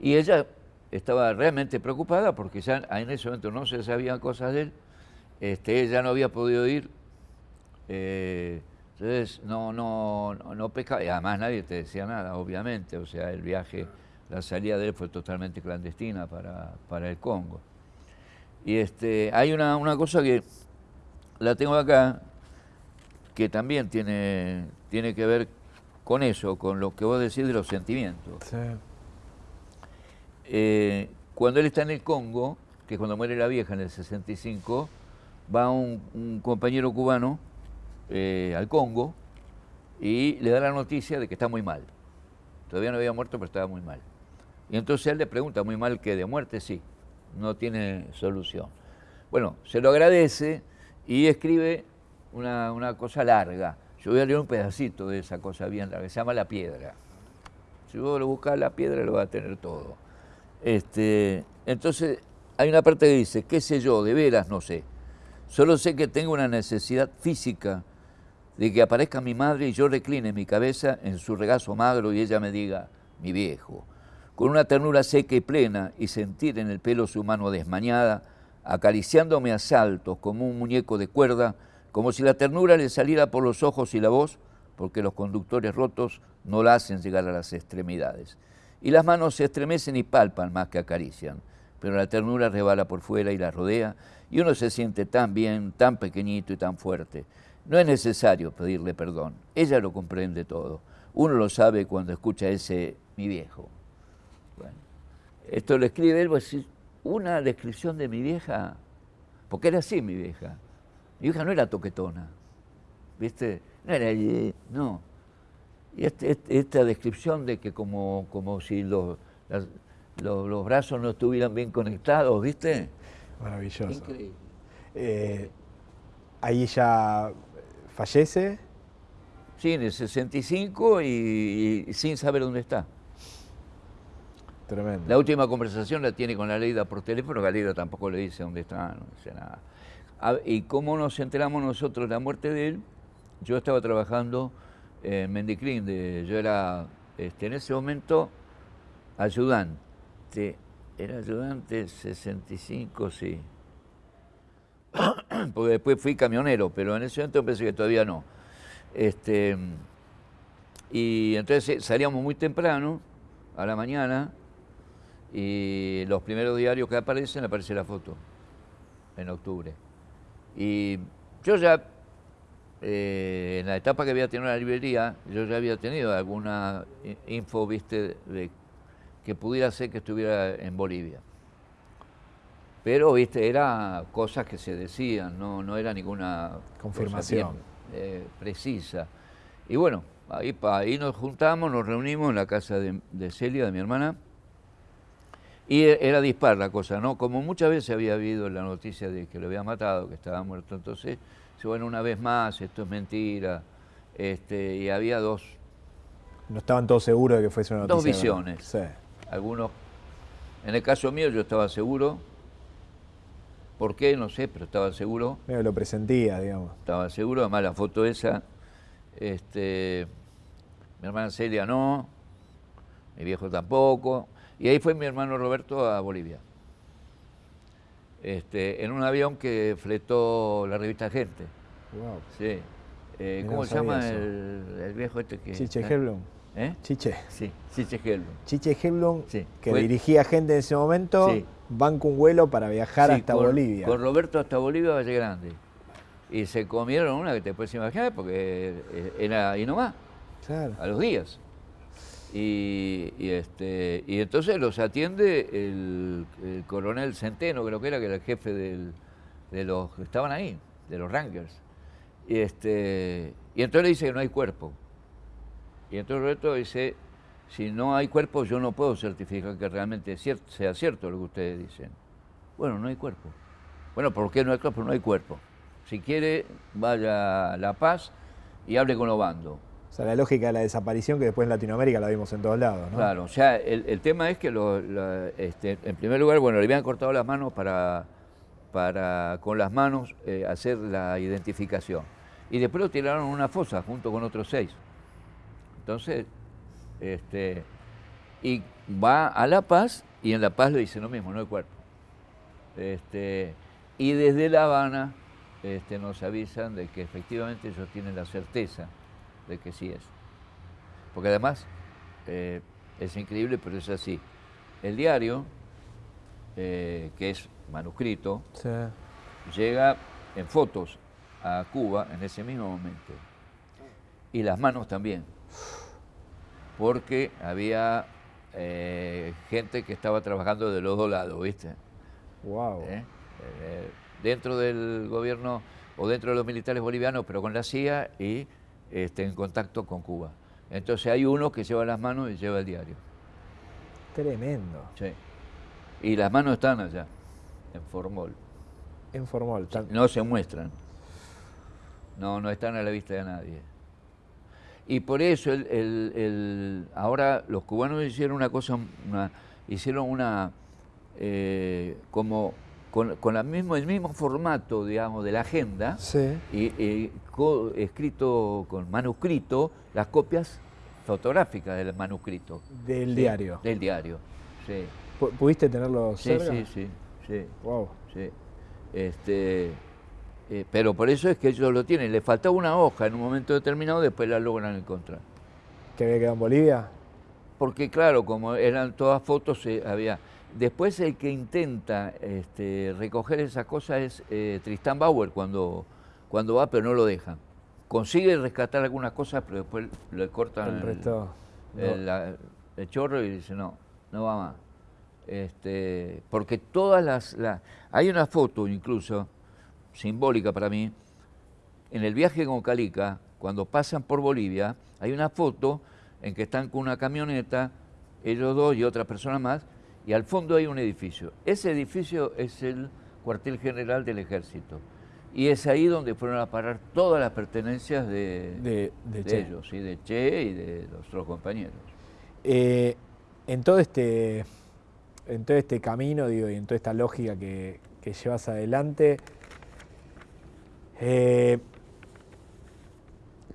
y ella estaba realmente preocupada porque ya en ese momento no se sabían cosas de él, este, ella no había podido ir. Eh, entonces no, no, no pescaba, y además nadie te decía nada, obviamente, o sea, el viaje, la salida de él fue totalmente clandestina para, para el Congo. Y este, hay una, una, cosa que la tengo acá, que también tiene, tiene que ver con eso, con lo que vos decís de los sentimientos. Eh, cuando él está en el Congo, que es cuando muere la vieja en el 65, va un, un compañero cubano eh, al Congo y le da la noticia de que está muy mal. Todavía no había muerto, pero estaba muy mal. Y entonces él le pregunta, muy mal que de muerte, sí, no tiene solución. Bueno, se lo agradece y escribe una, cosa larga. Yo voy a leer un pedacito de esa cosa bien larga, se llama La Piedra. Si vos lo buscas la piedra, lo va a tener todo. Este, entonces, hay una parte que dice, qué sé yo, de veras no sé Solo sé que tengo una necesidad física de que aparezca mi madre y yo recline mi cabeza en su regazo magro y ella me diga, mi viejo, con una ternura seca y plena y sentir en el pelo su mano desmañada, acariciándome a saltos como un muñeco de cuerda, como si la ternura le saliera por los ojos y la voz, porque los conductores rotos no la hacen llegar a las extremidades. Y las manos se estremecen y palpan más que acarician, pero la ternura rebala por fuera y la rodea, y uno se siente tan bien, tan pequeñito y tan fuerte. No es necesario pedirle perdón, ella lo comprende todo. Uno lo sabe cuando escucha ese mi viejo. Bueno, esto lo escribe él, pues, una descripción de mi vieja, porque era así mi vieja. Mi vieja no era toquetona, ¿viste? No era, no. Y este, este, esta descripción de que como, como si los, los, brazos no estuvieran bien conectados, ¿viste? Maravilloso. Increíble. Eh, ahí ya fallece. Sí, en el 65 y, sin saber dónde está. Tremendo. La última conversación la tiene con la Leida por teléfono, la Leida tampoco le dice dónde está, no dice nada. y cómo nos enteramos nosotros de la muerte de él, yo estaba trabajando en Mendiclín, yo era este, en ese momento ayudante, era ayudante 65, sí. Porque después fui camionero, pero en ese momento pensé que todavía no. Este, y entonces salíamos muy temprano, a la mañana, y los primeros diarios que aparecen, aparece la foto, en octubre. Y yo ya eh, en la etapa que había tenido la librería, yo ya había tenido alguna info, viste, de que pudiera ser que estuviera en Bolivia. Pero, viste, era cosas que se decían, no, no era ninguna confirmación eh, precisa. Y bueno, ahí, ahí nos juntamos, nos reunimos en la casa de, de Celia, de mi hermana, y e, era dispar la cosa, ¿no? Como muchas veces había habido la noticia de que lo había matado, que estaba muerto, entonces bueno, una vez más, esto es mentira. Este, y había dos. No estaban todos seguros de que fuese una noticia. Dos visiones. Sí. Algunos. En el caso mío, yo estaba seguro. ¿Por qué? No sé, pero estaba seguro. Me lo presentía, digamos. Estaba seguro, además la foto esa. Este, mi hermana Celia no, mi viejo tampoco. Y ahí fue mi hermano Roberto a Bolivia. Este, en un avión que fletó la revista Gente. Wow. Sí. Eh, ¿Cómo se llama el, viejo este que... Chiche Helblum. ¿Eh? Chiche. Sí, Chiche Helblum. Chiche Helblum, que dirigía gente en ese momento, sí. banco un vuelo para viajar hasta Bolivia. Con Roberto hasta Bolivia, Valle Grande. Y se comieron una que te puedes imaginar, porque era ahí nomás. Claro. A los días. Y, este, y entonces los atiende el, coronel Centeno, creo que era, que era el jefe de los que estaban ahí, de los Rangers. Y, este, y entonces le dice que no hay cuerpo. Y entonces Roberto dice, si no hay cuerpo yo no puedo certificar que realmente sea cierto lo que ustedes dicen. Bueno, no hay cuerpo. Bueno, ¿por qué no hay cuerpo? No hay cuerpo. Si quiere, vaya a La Paz y hable con los bandos. O sea, la lógica de la desaparición que después en Latinoamérica la vimos en todos lados, ¿no? Claro, o sea, el, tema es que este, en primer lugar, bueno, le habían cortado las manos para, para con las manos eh, hacer la identificación. Y después lo tiraron en una fosa junto con otros seis. Entonces, este, y va a La Paz y en La Paz le dice lo mismo, no hay cuerpo. Este, y desde La Habana este, nos avisan de que efectivamente ellos tienen la certeza de que sí es. Porque además, eh, es increíble, pero es así. El diario, eh, que es manuscrito, llega en fotos a Cuba en ese mismo momento. Y las manos también. Porque había eh, gente que estaba trabajando de los dos lados, ¿viste? Wow. dentro del gobierno o dentro de los militares bolivianos, pero con la CIA y este, en contacto con Cuba. Entonces hay uno que lleva las manos y lleva el diario. Tremendo. Sí. Y las manos están allá, en Formol. En Formol. No se muestran. No, no están a la vista de nadie. Y por eso el, ahora los cubanos hicieron una cosa, hicieron una, eh, como, con, con la mismo, el mismo formato, digamos, de la agenda, y, escrito con manuscrito, las copias fotográficas del manuscrito. Del diario. Del diario, sí. ¿Pudiste tenerlo sí, Sí, sí, sí. Wow. Sí. Este, eh, pero por eso es que ellos lo tienen. Le faltaba una hoja en un momento determinado, después la logran encontrar. ¿Que había quedado en Bolivia? Porque claro, como eran todas fotos, eh, había... Después el que intenta este, recoger esas cosas es eh, Tristán Bauer cuando, cuando va, pero no lo dejan. Consigue rescatar algunas cosas, pero después le cortan el, el, chorro y dice, no, no va más. Este, porque todas las, Hay una foto incluso, simbólica para mí, en el viaje con Calica, cuando pasan por Bolivia, hay una foto en que están con una camioneta, ellos dos y otra persona más, y al fondo hay un edificio. Ese edificio es el cuartel general del ejército. Y es ahí donde fueron a parar todas las pertenencias de, de, ellos, ¿sí? de Che y de los otros compañeros. Eh, en todo este en todo este camino, digo, y en toda esta lógica que, llevas adelante, eh,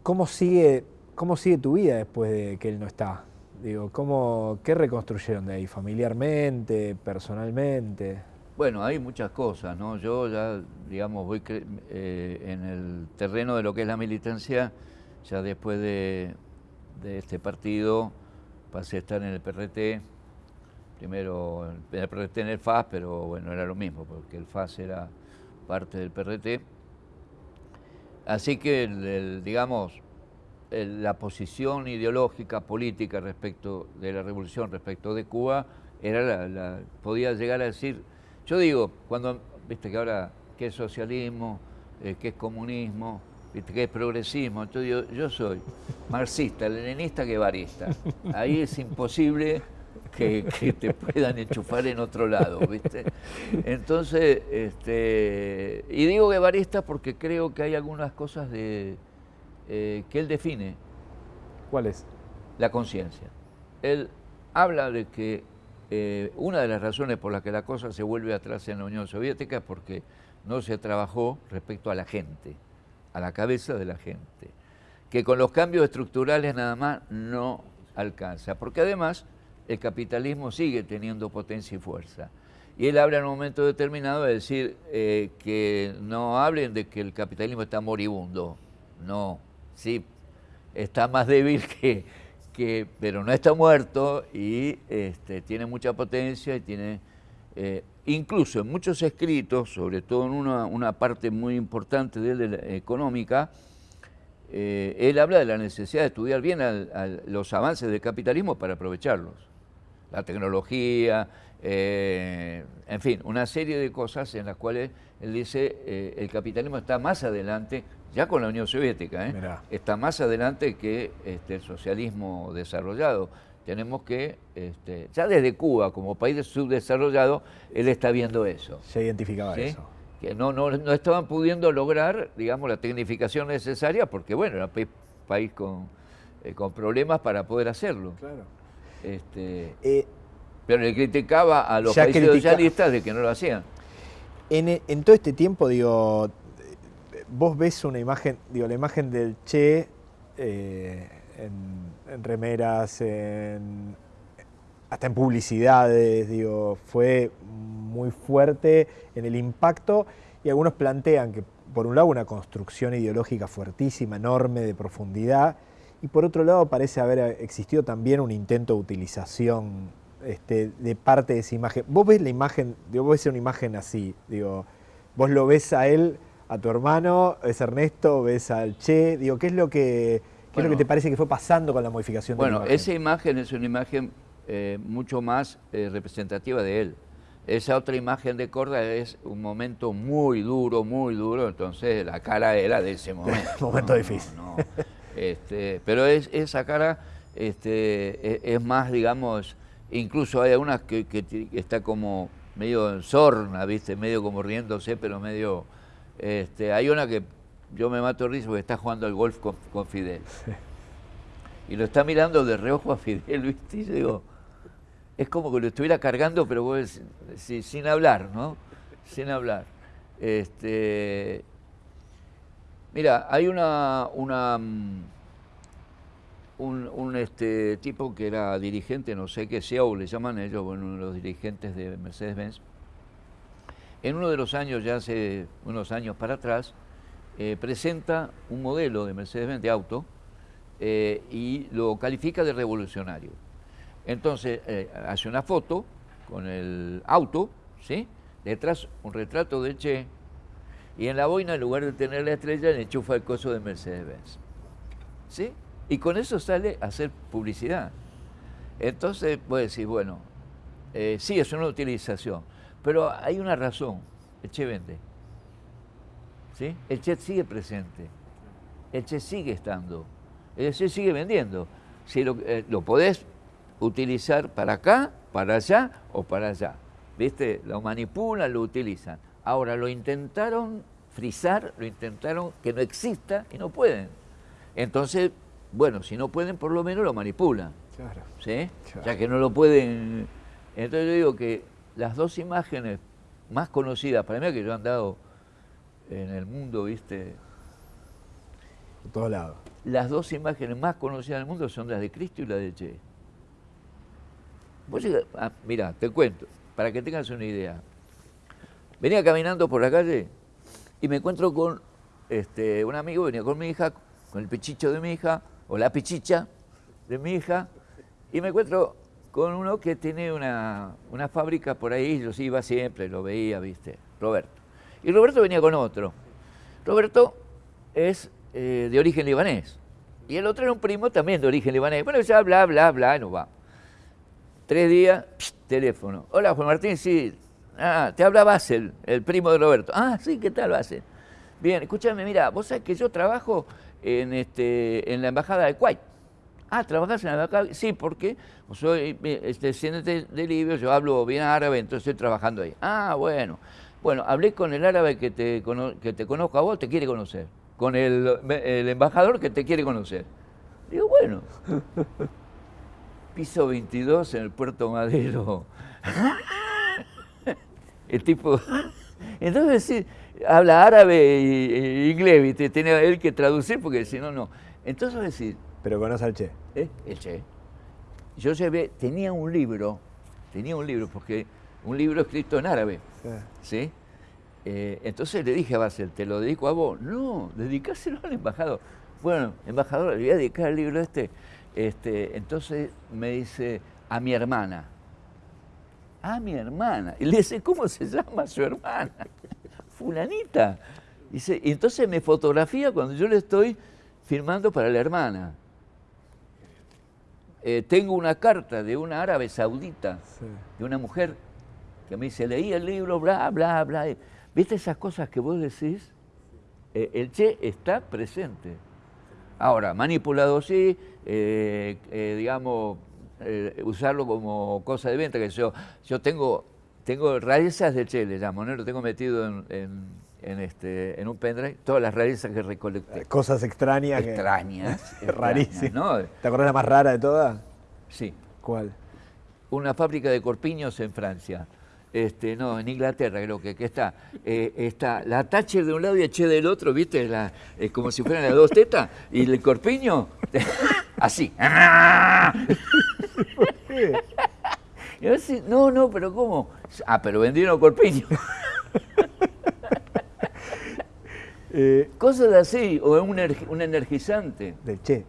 ¿cómo, sigue, ¿cómo sigue tu vida después de que él no está? Digo, ¿cómo, ¿qué reconstruyeron de ahí? ¿Familiarmente, personalmente? Bueno, hay muchas cosas, ¿no? Yo ya, digamos, voy eh, en el terreno de lo que es la militancia, ya después de, de este partido pasé a estar en el PRT, primero el PRT en el FAS, pero bueno, era lo mismo, porque el FAS era parte del PRT. Así que, digamos, la posición ideológica, política respecto de la revolución, respecto de Cuba, era la, podía llegar a decir, yo digo, cuando, viste que ahora, ¿qué es socialismo? Eh, ¿Qué es comunismo? ¿Viste qué es progresismo? Entonces yo, yo soy marxista, leninista, guevarista. Ahí es imposible que, te (laughs) puedan enchufar en otro lado, ¿viste? Entonces, este, y digo guevarista porque creo que hay algunas cosas de, eh, que él define. ¿Cuáles? La conciencia. Él habla de que eh, una de las razones por las que la cosa se vuelve atrás en la Unión Soviética es porque no se trabajó respecto a la gente, a la cabeza de la gente, que con los cambios estructurales nada más no alcanza, porque además el capitalismo sigue teniendo potencia y fuerza. Y él habla en un momento determinado de decir eh, que no hablen de que el capitalismo está moribundo. No, sí, está más débil (laughs) que, que pero no está muerto y este, tiene mucha potencia y tiene, eh, incluso en muchos escritos, sobre todo en una, parte muy importante de, él, la económica, eh, él habla de la necesidad de estudiar bien los avances del capitalismo para aprovecharlos la tecnología, eh, en fin, una serie de cosas en las cuales él dice eh, el capitalismo está más adelante, ya con la Unión Soviética, ¿eh? está más adelante que este, el socialismo desarrollado. Tenemos que, este, ya desde Cuba como país subdesarrollado, él está viendo eso. Se identificaba eso. Que no, no, no, estaban pudiendo lograr, digamos, la tecnificación necesaria porque, bueno, era un país con, con problemas para poder hacerlo. Claro. Este, eh, pero le criticaba a los países socialistas de que no lo hacían. En, todo este tiempo, digo, vos ves una imagen, digo, la imagen del Che eh, en, remeras, hasta en publicidades, digo, fue muy fuerte en el impacto y algunos plantean que, por un lado, una construcción ideológica fuertísima, enorme, de profundidad, y por otro lado parece haber existido también un intento de utilización este, de parte de esa imagen. Vos ves la imagen, digo, vos ves una imagen así, digo, vos lo ves a él, a tu hermano, ves a Ernesto, ves al Che, digo, ¿qué es lo que, qué es lo que te parece que fue pasando con la modificación de la imagen? Bueno, esa imagen es una imagen eh, mucho más eh, representativa de él. Esa otra imagen de Corda es un momento muy duro, muy duro, entonces la cara era de ese momento. (laughs) momento difícil. (laughs) Este, pero es, esa cara este, e, es, más, digamos, incluso hay algunas que, está como medio en sorna, ¿viste? medio como riéndose, pero medio... Este, hay una que yo me mato de risa porque está jugando al golf con, Fidel. Y lo está mirando de reojo a Fidel, ¿viste? Y digo, es como que lo estuviera cargando, pero sin hablar, ¿no? sin hablar. Este, mira, hay una, una mm, un, este, tipo que era dirigente, no sé qué, CEO le llaman ellos, bueno, uno de los dirigentes de Mercedes-Benz. En uno de los años, ya hace unos años para atrás, eh, presenta un modelo de Mercedes-Benz de auto eh, y lo califica de revolucionario. Entonces, eh, hace una foto con el auto, ¿sí? Detrás un retrato de Che, y en la boina, en lugar de tener la estrella, le enchufa el coso de Mercedes-Benz. ¿Sí? Y con eso sale a hacer publicidad. Entonces, puede decir, bueno, eh, sí, es una utilización, pero hay una razón, el Che vende. ¿Sí? El Che sigue presente, el Che sigue estando, el Che sigue vendiendo. Si lo, eh, lo podés utilizar para acá, para allá o para allá. ¿Viste? Lo manipulan, lo utilizan. Ahora, lo intentaron frizar, lo intentaron que no exista y no pueden. Entonces, bueno, si no pueden, por lo menos lo manipulan. Claro. ¿Sí? Ya que no lo pueden. Entonces yo digo que las dos imágenes más conocidas, para mí que yo he andado en el mundo, ¿viste? Por todos lados. Las dos imágenes más conocidas del mundo son las de Cristo y la de Che. Ah, mira, te cuento, para que tengas una idea. Venía caminando por la calle y me encuentro con este, un amigo, venía con mi hija, con el pechicho de mi hija, o la pichicha de mi hija, y me encuentro con uno que tiene una, fábrica por ahí, yo iba siempre, lo veía, viste, Roberto. Y Roberto venía con otro. Roberto es eh, de origen libanés. Y el otro era un primo también de origen libanés. Bueno, ya bla, bla, bla, no va. Tres días, teléfono. Hola, Juan Martín, sí. Ah, te habla Basel, el primo de Roberto. Ah, sí, ¿qué tal Basel? Bien, escúchame, mira, vos sabés que yo trabajo en, este, en la embajada de Kuwait. Ah, ¿trabajás en la embajada? Sí, porque soy este, descendiente de Libia, yo hablo bien árabe, entonces estoy trabajando ahí. Ah, bueno. Bueno, hablé con el árabe que te, que te conozco a vos, te quiere conocer. Con el, el embajador que te quiere conocer. Digo, bueno. (laughs) Piso 22 en el Puerto Madero. (laughs) el tipo... (laughs) Entonces, sí, habla árabe e inglés, ¿viste? Tiene él que traducir porque si no, no. Entonces decir... Pero conoce al Che. ¿Eh? El Che. Yo llevé, tenía un libro, tenía un libro, porque un libro escrito en árabe, ¿sí? Eh, entonces le dije a Basel, ¿te lo dedico a vos? No, dedicáselo al embajador. Bueno, embajador, le voy a dedicar el libro este. este. Entonces me dice, a mi hermana. A mi hermana. Y le dice, ¿cómo se llama su hermana? (laughs) fulanita. Dice, y entonces me fotografía cuando yo le estoy firmando para la hermana. Eh, tengo una carta de una árabe saudita, de una mujer que me dice, leí el libro, bla, bla, bla. ¿Viste esas cosas que vos decís? Eh, el Che está presente. Ahora, manipulado sí, eh, digamos, usarlo como cosa de venta, que yo, yo tengo tengo raíces de Che, le llamo, ¿no? Lo tengo metido en, este, en un pendrive, todas las raíces que recolecté. Cosas extrañas. Extrañas. (laughs) Rarísimas. ¿no? ¿Te acordás la más rara de todas? Sí. ¿Cuál? Una fábrica de corpiños en Francia. Este, no, en Inglaterra creo que, que está. Eh, está la Thatcher de un lado y Che del otro, ¿viste? La, como si fueran las dos tetas. Y el corpiño, (laughs) así. (laughs) No, no, pero ¿cómo? Ah, pero vendieron corpiño. eh, Cosas así, o un, un energizante. Del Che.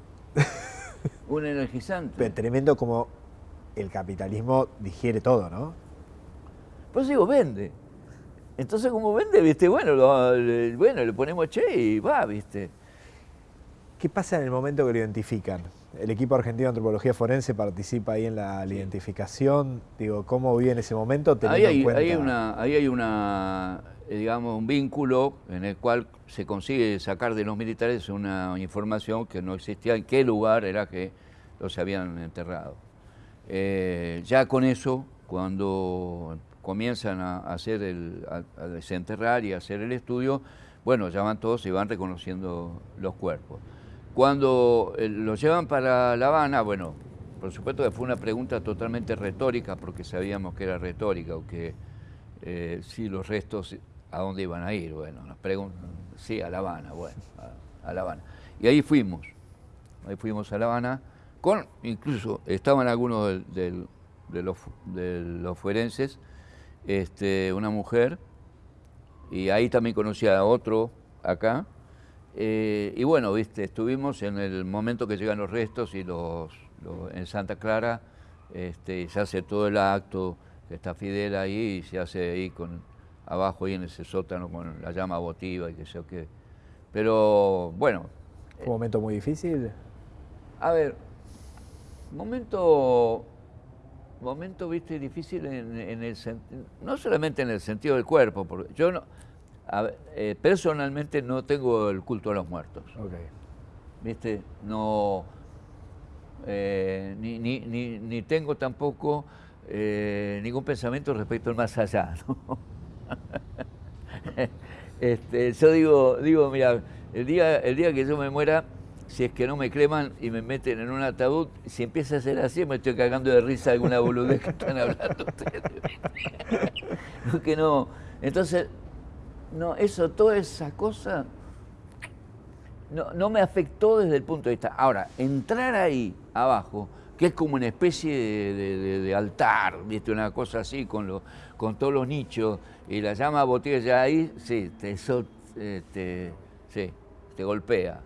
un energizante. Pero tremendo como el capitalismo digiere todo, ¿no? Pues digo, vende. Entonces, como vende, viste, bueno, bueno, le ponemos Che y va, viste. ¿Qué pasa en el momento que lo identifican? El equipo argentino de antropología forense participa ahí en la, identificación. Digo, ¿cómo vive en ese momento? Ahí hay, una, ahí hay una, eh, digamos, un vínculo en el cual se consigue sacar de los militares una información que no existía en qué lugar era que los habían enterrado. Eh, ya con eso, cuando comienzan a, hacer el, a desenterrar y a hacer el estudio, bueno, ya van todos y van reconociendo los cuerpos. Cuando eh, lo llevan para La Habana, bueno, por supuesto que fue una pregunta totalmente retórica, porque sabíamos que era retórica o que eh, si los restos, ¿a dónde iban a ir? Bueno, nos preguntan, sí, a La Habana, bueno, a, La Habana. Y ahí fuimos, ahí fuimos a La Habana, con, incluso estaban algunos de, los, de los forenses, este, una mujer, y ahí también conocí a otro acá, eh, y bueno, viste, estuvimos en el momento que llegan los restos y los, en Santa Clara este, se hace todo el acto, está Fidel ahí y se hace ahí con abajo ahí en ese sótano con la llama votiva y que sé yo qué. Pero bueno. ¿Fue un momento muy difícil? A ver, momento, momento, viste, difícil en, en el no solamente en el sentido del cuerpo, porque yo no, eh, personalmente no tengo el culto a los muertos. ¿Viste? No, eh, ni, tengo tampoco eh, ningún pensamiento respecto al más allá. (laughs) este, yo digo, digo, mira, el día, el día que yo me muera, si es que no me creman y me meten en un ataúd, si empieza a ser así, me estoy cagando de risa alguna boludez que están hablando ustedes. (laughs) no, que no. Entonces, no, eso, toda esa cosa no, me afectó desde el punto de vista. Ahora, entrar ahí abajo, que es como una especie de, altar, ¿viste? Una cosa así con, con todos los nichos y la llama botella ahí, sí, te, te, sí, te golpea.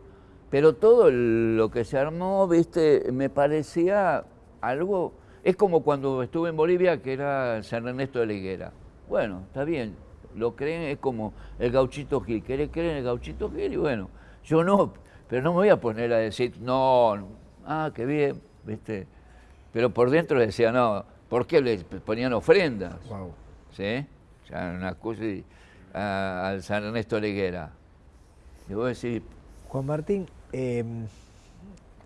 Pero todo lo que se armó, viste, me parecía algo. Es como cuando estuve en Bolivia, que era San Ernesto de la Higuera. Bueno, está bien, lo creen, es como el gauchito Gil. ¿Querés creer en el gauchito Gil? Y bueno, yo no, pero no me voy a poner a decir, no, ah, qué bien, ¿viste? Pero por dentro decía, no, ¿por qué le ponían ofrendas? Wow. ¿Sí? O sea, una cosa al San Ernesto Leguera. Y vos decís... Juan Martín, em,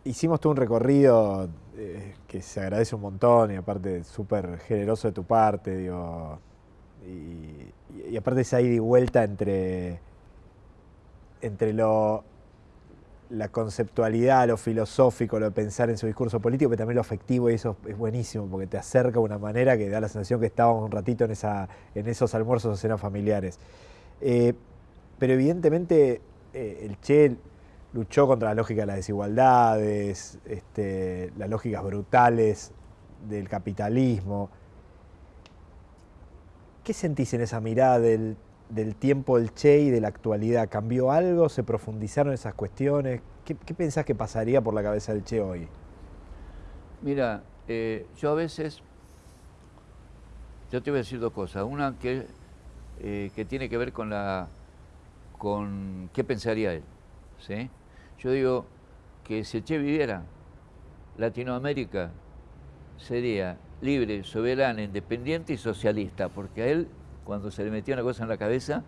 hicimos todo un recorrido eh, que se agradece un montón y aparte súper generoso de tu parte, digo, y, y, aparte esa ida y vuelta entre, entre lo, la conceptualidad, lo filosófico, lo de pensar en su discurso político, pero también lo afectivo y eso es buenísimo porque te acerca de una manera que da la sensación que estábamos un ratito en, esa, en esos almuerzos o cenas familiares. Eh, pero evidentemente eh, el Che luchó contra la lógica de las desigualdades, este, las lógicas brutales del capitalismo. ¿Qué sentís en esa mirada del, tiempo del Che y de la actualidad? ¿Cambió algo? ¿Se profundizaron esas cuestiones? ¿Qué, pensás que pasaría por la cabeza del Che hoy? Mira, eh, yo a veces, yo te voy a decir dos cosas. Una que, eh, que tiene que ver con la, con qué pensaría él. ¿sí? Yo digo que si el Che viviera, Latinoamérica sería libre, soberana, independiente y socialista, porque a él, cuando se le metía una cosa en la cabeza,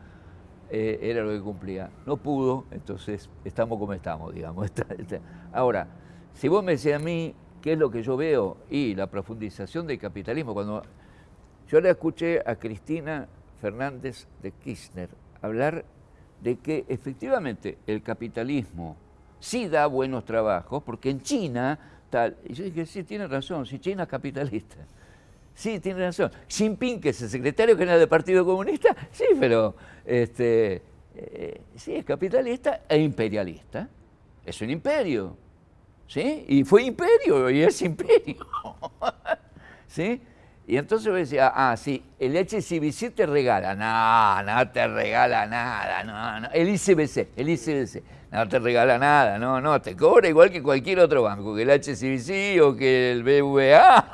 eh, era lo que cumplía. No pudo, entonces estamos como estamos, digamos. (laughs) Ahora, si vos me decís a mí qué es lo que yo veo y la profundización del capitalismo, cuando yo le escuché a Cristina Fernández de Kirchner hablar de que efectivamente el capitalismo sí da buenos trabajos, porque en China y yo dije, sí, tiene razón, si China es capitalista. Sí, tiene razón. Xi Jinping, que es el secretario general del Partido Comunista, sí, pero este, eh, sí, es capitalista e imperialista. Es un imperio. ¿Sí? Y fue imperio y es imperio. (laughs) ¿Sí? Y entonces yo decía, ah, sí, el HCBC te regala. No, no te regala nada, no, no. El ICBC, el ICBC no te regala nada, no, no, te cobra igual que cualquier otro banco, que el HCBC o que el BVA.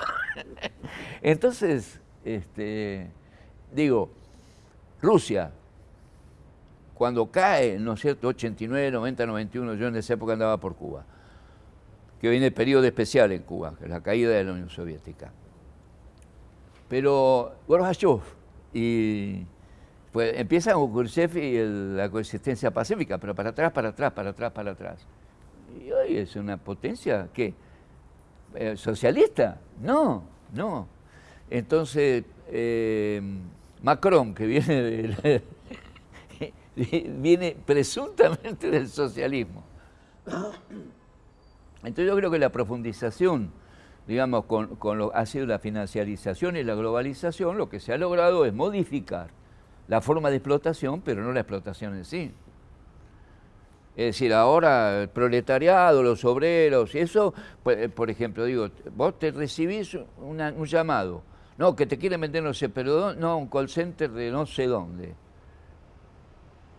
(laughs) Entonces, este, digo, Rusia, cuando cae, ¿no es cierto?, 89, 90, 91, yo en esa época andaba por Cuba, que viene el periodo especial en Cuba, que es la caída de la Unión Soviética. Pero Gorbachev y pues empieza con Khrushchev y la coexistencia pacífica, pero para atrás, para atrás, para atrás, para atrás. Y hoy es una potencia, ¿qué? Eh, ¿Socialista? No, no. Entonces, eh, Macron, que viene, (laughs) viene presuntamente del socialismo. Entonces yo creo que la profundización digamos, con, con lo ha sido la financiarización y la globalización, lo que se ha logrado es modificar la forma de explotación, pero no la explotación en sí. Es decir, ahora el proletariado, los obreros, y eso, pues, por ejemplo, digo, vos te recibís un llamado, no, que te quieren vender no sé, pero no, un call center de no sé dónde.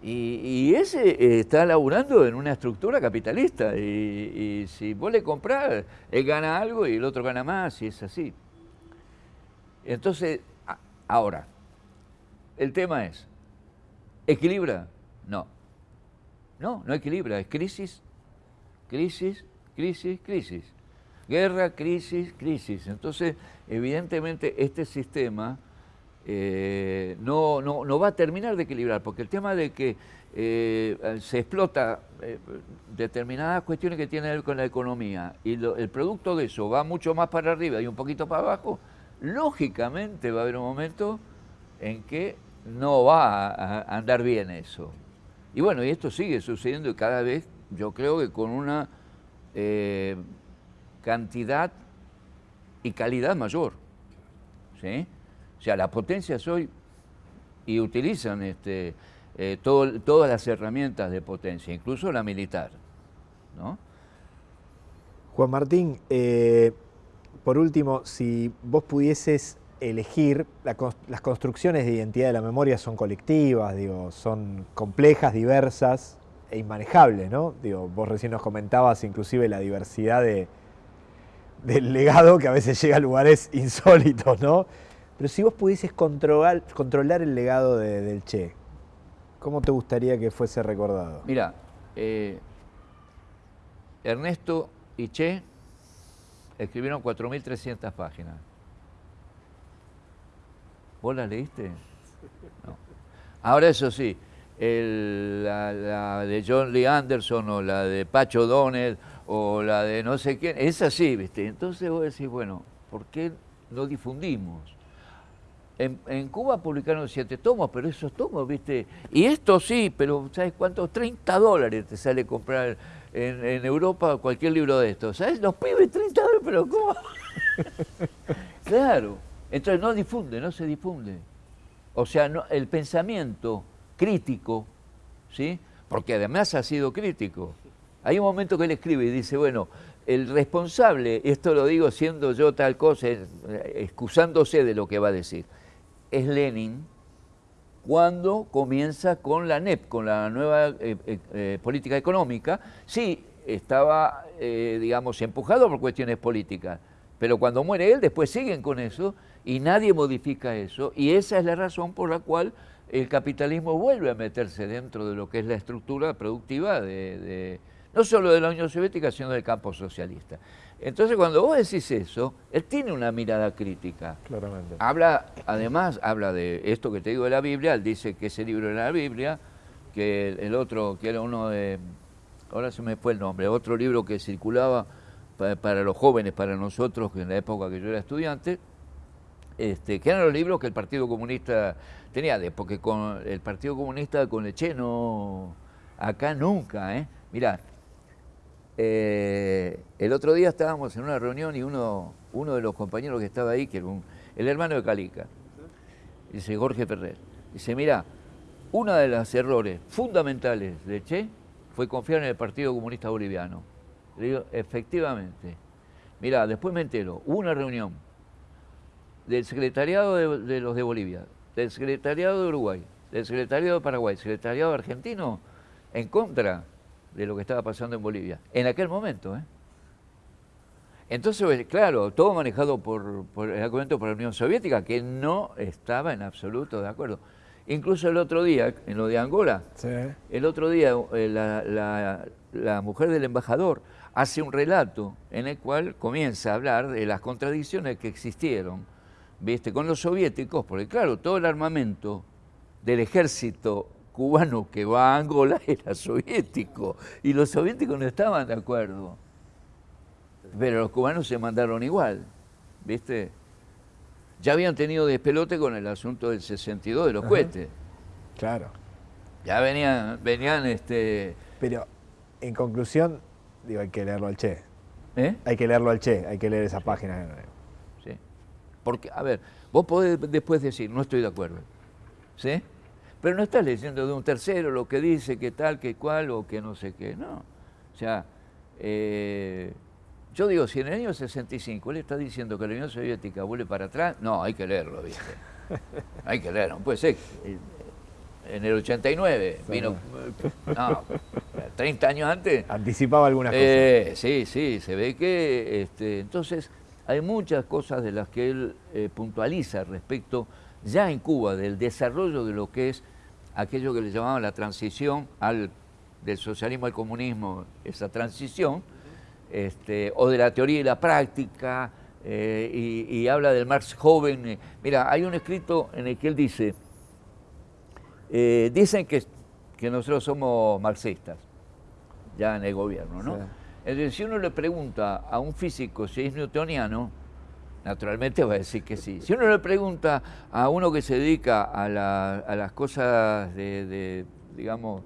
Y, ese eh, está laburando en una estructura capitalista, y, y si vos le comprás, él gana algo y el otro gana más, y es así. Entonces, ahora, el tema es, ¿equilibra? No. No, no equilibra, es crisis, crisis, crisis, crisis. Guerra, crisis, crisis. Entonces, evidentemente, este sistema eh, no, no, va a terminar de equilibrar, porque el tema de que eh, se explota eh, determinadas cuestiones que tienen que ver con la economía y el producto de eso va mucho más para arriba y un poquito para abajo, lógicamente va a haber un momento en que no va a andar bien eso. Y bueno, y esto sigue sucediendo y cada vez yo creo que con una eh, cantidad y calidad mayor. ¿sí? O sea, las potencias hoy y utilizan este, eh, todas las herramientas de potencia, incluso la militar. ¿no? Juan Martín, eh, por último, si vos pudieses elegir, las construcciones de identidad de la memoria son colectivas, digo, son complejas, diversas e inmanejables, ¿no? Digo, vos recién nos comentabas inclusive la diversidad de, del legado que a veces llega a lugares (laughs) insólitos, ¿no? Pero si vos pudieses controlar, controlar el legado del Che, ¿cómo te gustaría que fuese recordado? Mira, eh, Ernesto y Che escribieron 4.300 páginas. ¿Vos la leíste? No. Ahora eso sí, la, de John Lee Anderson o la de Pacho Donald o la de no sé quién, es así, ¿viste? Entonces vos decís, bueno, ¿por qué no difundimos? En, Cuba publicaron siete tomos, pero esos tomos, ¿viste? Y esto sí, pero ¿sabes cuánto? 30 dólares te sale comprar en, en Europa cualquier libro de estos. ¿Sabes? Los pibes 30 dólares, pero ¿cómo? (laughs) claro. Entonces no difunde, no se difunde. O sea, el pensamiento crítico, ¿sí? porque además ha sido crítico. Hay un momento que él escribe y dice, bueno, el responsable, esto lo digo siendo yo tal cosa, excusándose de lo que va a decir, es Lenin cuando comienza con la NEP, con la nueva eh, eh, eh, política económica. Sí, estaba, digamos, empujado por cuestiones políticas, pero cuando muere él, después siguen con eso y nadie modifica eso. Y esa es la razón por la cual el capitalismo vuelve a meterse dentro de lo que es la estructura productiva de, no solo de la Unión Soviética, sino del campo socialista. Entonces, cuando vos decís eso, él tiene una mirada crítica. Claramente. Habla, además, habla de esto que te digo de la Biblia, él dice que ese libro era la Biblia, que el otro, que era uno de, ahora se me fue el nombre, otro libro que circulaba para, los jóvenes, para nosotros, en la época que yo era estudiante, este, que eran los libros que el Partido Comunista tenía, porque con el Partido Comunista con Leche no, acá nunca, ¿eh? Mirá, eh, el otro día estábamos en una reunión y uno, uno de los compañeros que estaba ahí, que era el hermano de Calica, dice Jorge Ferrer, dice, mira, uno de los errores fundamentales de Che fue confiar en el Partido Comunista Boliviano. Le digo, efectivamente. Mira, después me entero, hubo una reunión del secretariado de, los de Bolivia, del secretariado de Uruguay, del secretariado de Paraguay, secretariado argentino, en contra de lo que estaba pasando en Bolivia, en aquel momento. ¿eh? Entonces, claro, todo manejado por, aquel momento por la Unión Soviética, que no estaba en absoluto de acuerdo. Incluso el otro día, en lo de Angola, el otro día eh, la, la mujer del embajador hace un relato en el cual comienza a hablar de las contradicciones que existieron ¿viste? con los soviéticos, porque claro, todo el armamento del ejército cubano que va a Angola (laughs) era soviético y los soviéticos no estaban de acuerdo. Pero los cubanos se mandaron igual, ¿viste? Ya habían tenido despelote con el asunto del 62 de los cohetes. Claro. Ya venían, venían este... Pero, en conclusión, digo, hay que leerlo al Che. ¿Eh? Hay que leerlo al Che, hay que leer esa página. Porque, a ver, vos podés después decir, no estoy de acuerdo. ¿Sí? Pero no estás leyendo de un tercero lo que dice, que tal, que cual, o que no sé qué. No. O sea, eh, yo digo, si en el año 65 él está diciendo que la Unión Soviética vuelve para atrás, no, hay que leerlo, ¿viste? (laughs) hay que leerlo, puede ser. En el 89 vino, no, 30 años antes. Anticipaba algunas eh, cosas. Sí, sí, se ve que, este, entonces, hay muchas cosas de las que él eh, puntualiza respecto ya en Cuba del desarrollo de lo que es aquello que le llamaban la transición al, del socialismo al comunismo, esa transición, este, o de la teoría y la práctica, eh, y, habla del Marx joven. Mira, hay un escrito en el que él dice, eh, dicen que, que, nosotros somos marxistas, ya en el gobierno, ¿no? Entonces, si uno le pregunta a un físico si es newtoniano, naturalmente va a decir que sí. Si uno le pregunta a uno que se dedica a, las cosas de, digamos,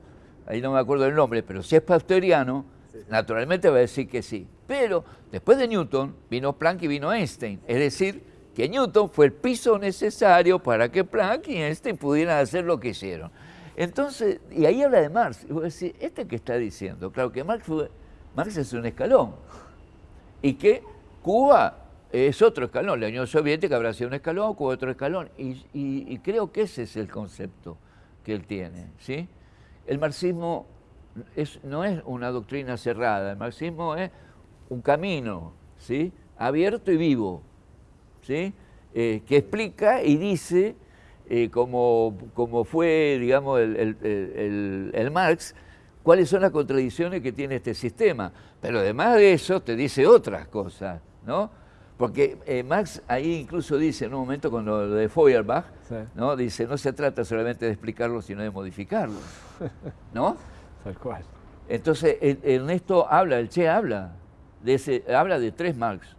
ahí no me acuerdo del nombre, pero si es pasteuriano, naturalmente va a decir que sí. Pero después de Newton vino Planck y vino Einstein. Es decir, que Newton fue el piso necesario para que Planck y Einstein pudieran hacer lo que hicieron. Entonces, y ahí habla de Marx. Y vos decís, ¿este que está diciendo? Claro que Marx, fue, Marx es un escalón. Y que Cuba es otro escalón. La Unión Soviética habrá sido un escalón, Cuba otro escalón. Y, creo que ese es el concepto que él tiene. ¿sí? El marxismo no es una doctrina cerrada, el marxismo es un camino ¿sí? abierto y vivo, ¿sí? Eh, que explica y dice, eh, como, fue digamos, el Marx, cuáles son las contradicciones que tiene este sistema. Pero además de eso te dice otras cosas, ¿no? Porque eh, Marx ahí incluso dice en un momento con lo de Feuerbach, ¿no? dice, no se trata solamente de explicarlo, sino de modificarlo. (laughs) ¿No? Tal cual. Entonces, Ernesto habla, el Che habla, de ese, habla de tres Marx.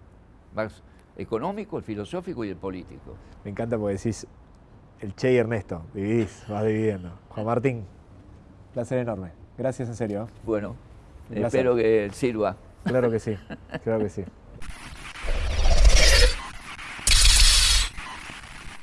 Marx económico, el filosófico y el político. Me encanta porque decís el Che y Ernesto, dividís, vas dividiendo. Juan Martín, placer enorme. Gracias en serio. Bueno, espero que sirva. Claro que sí, claro que sí. (laughs)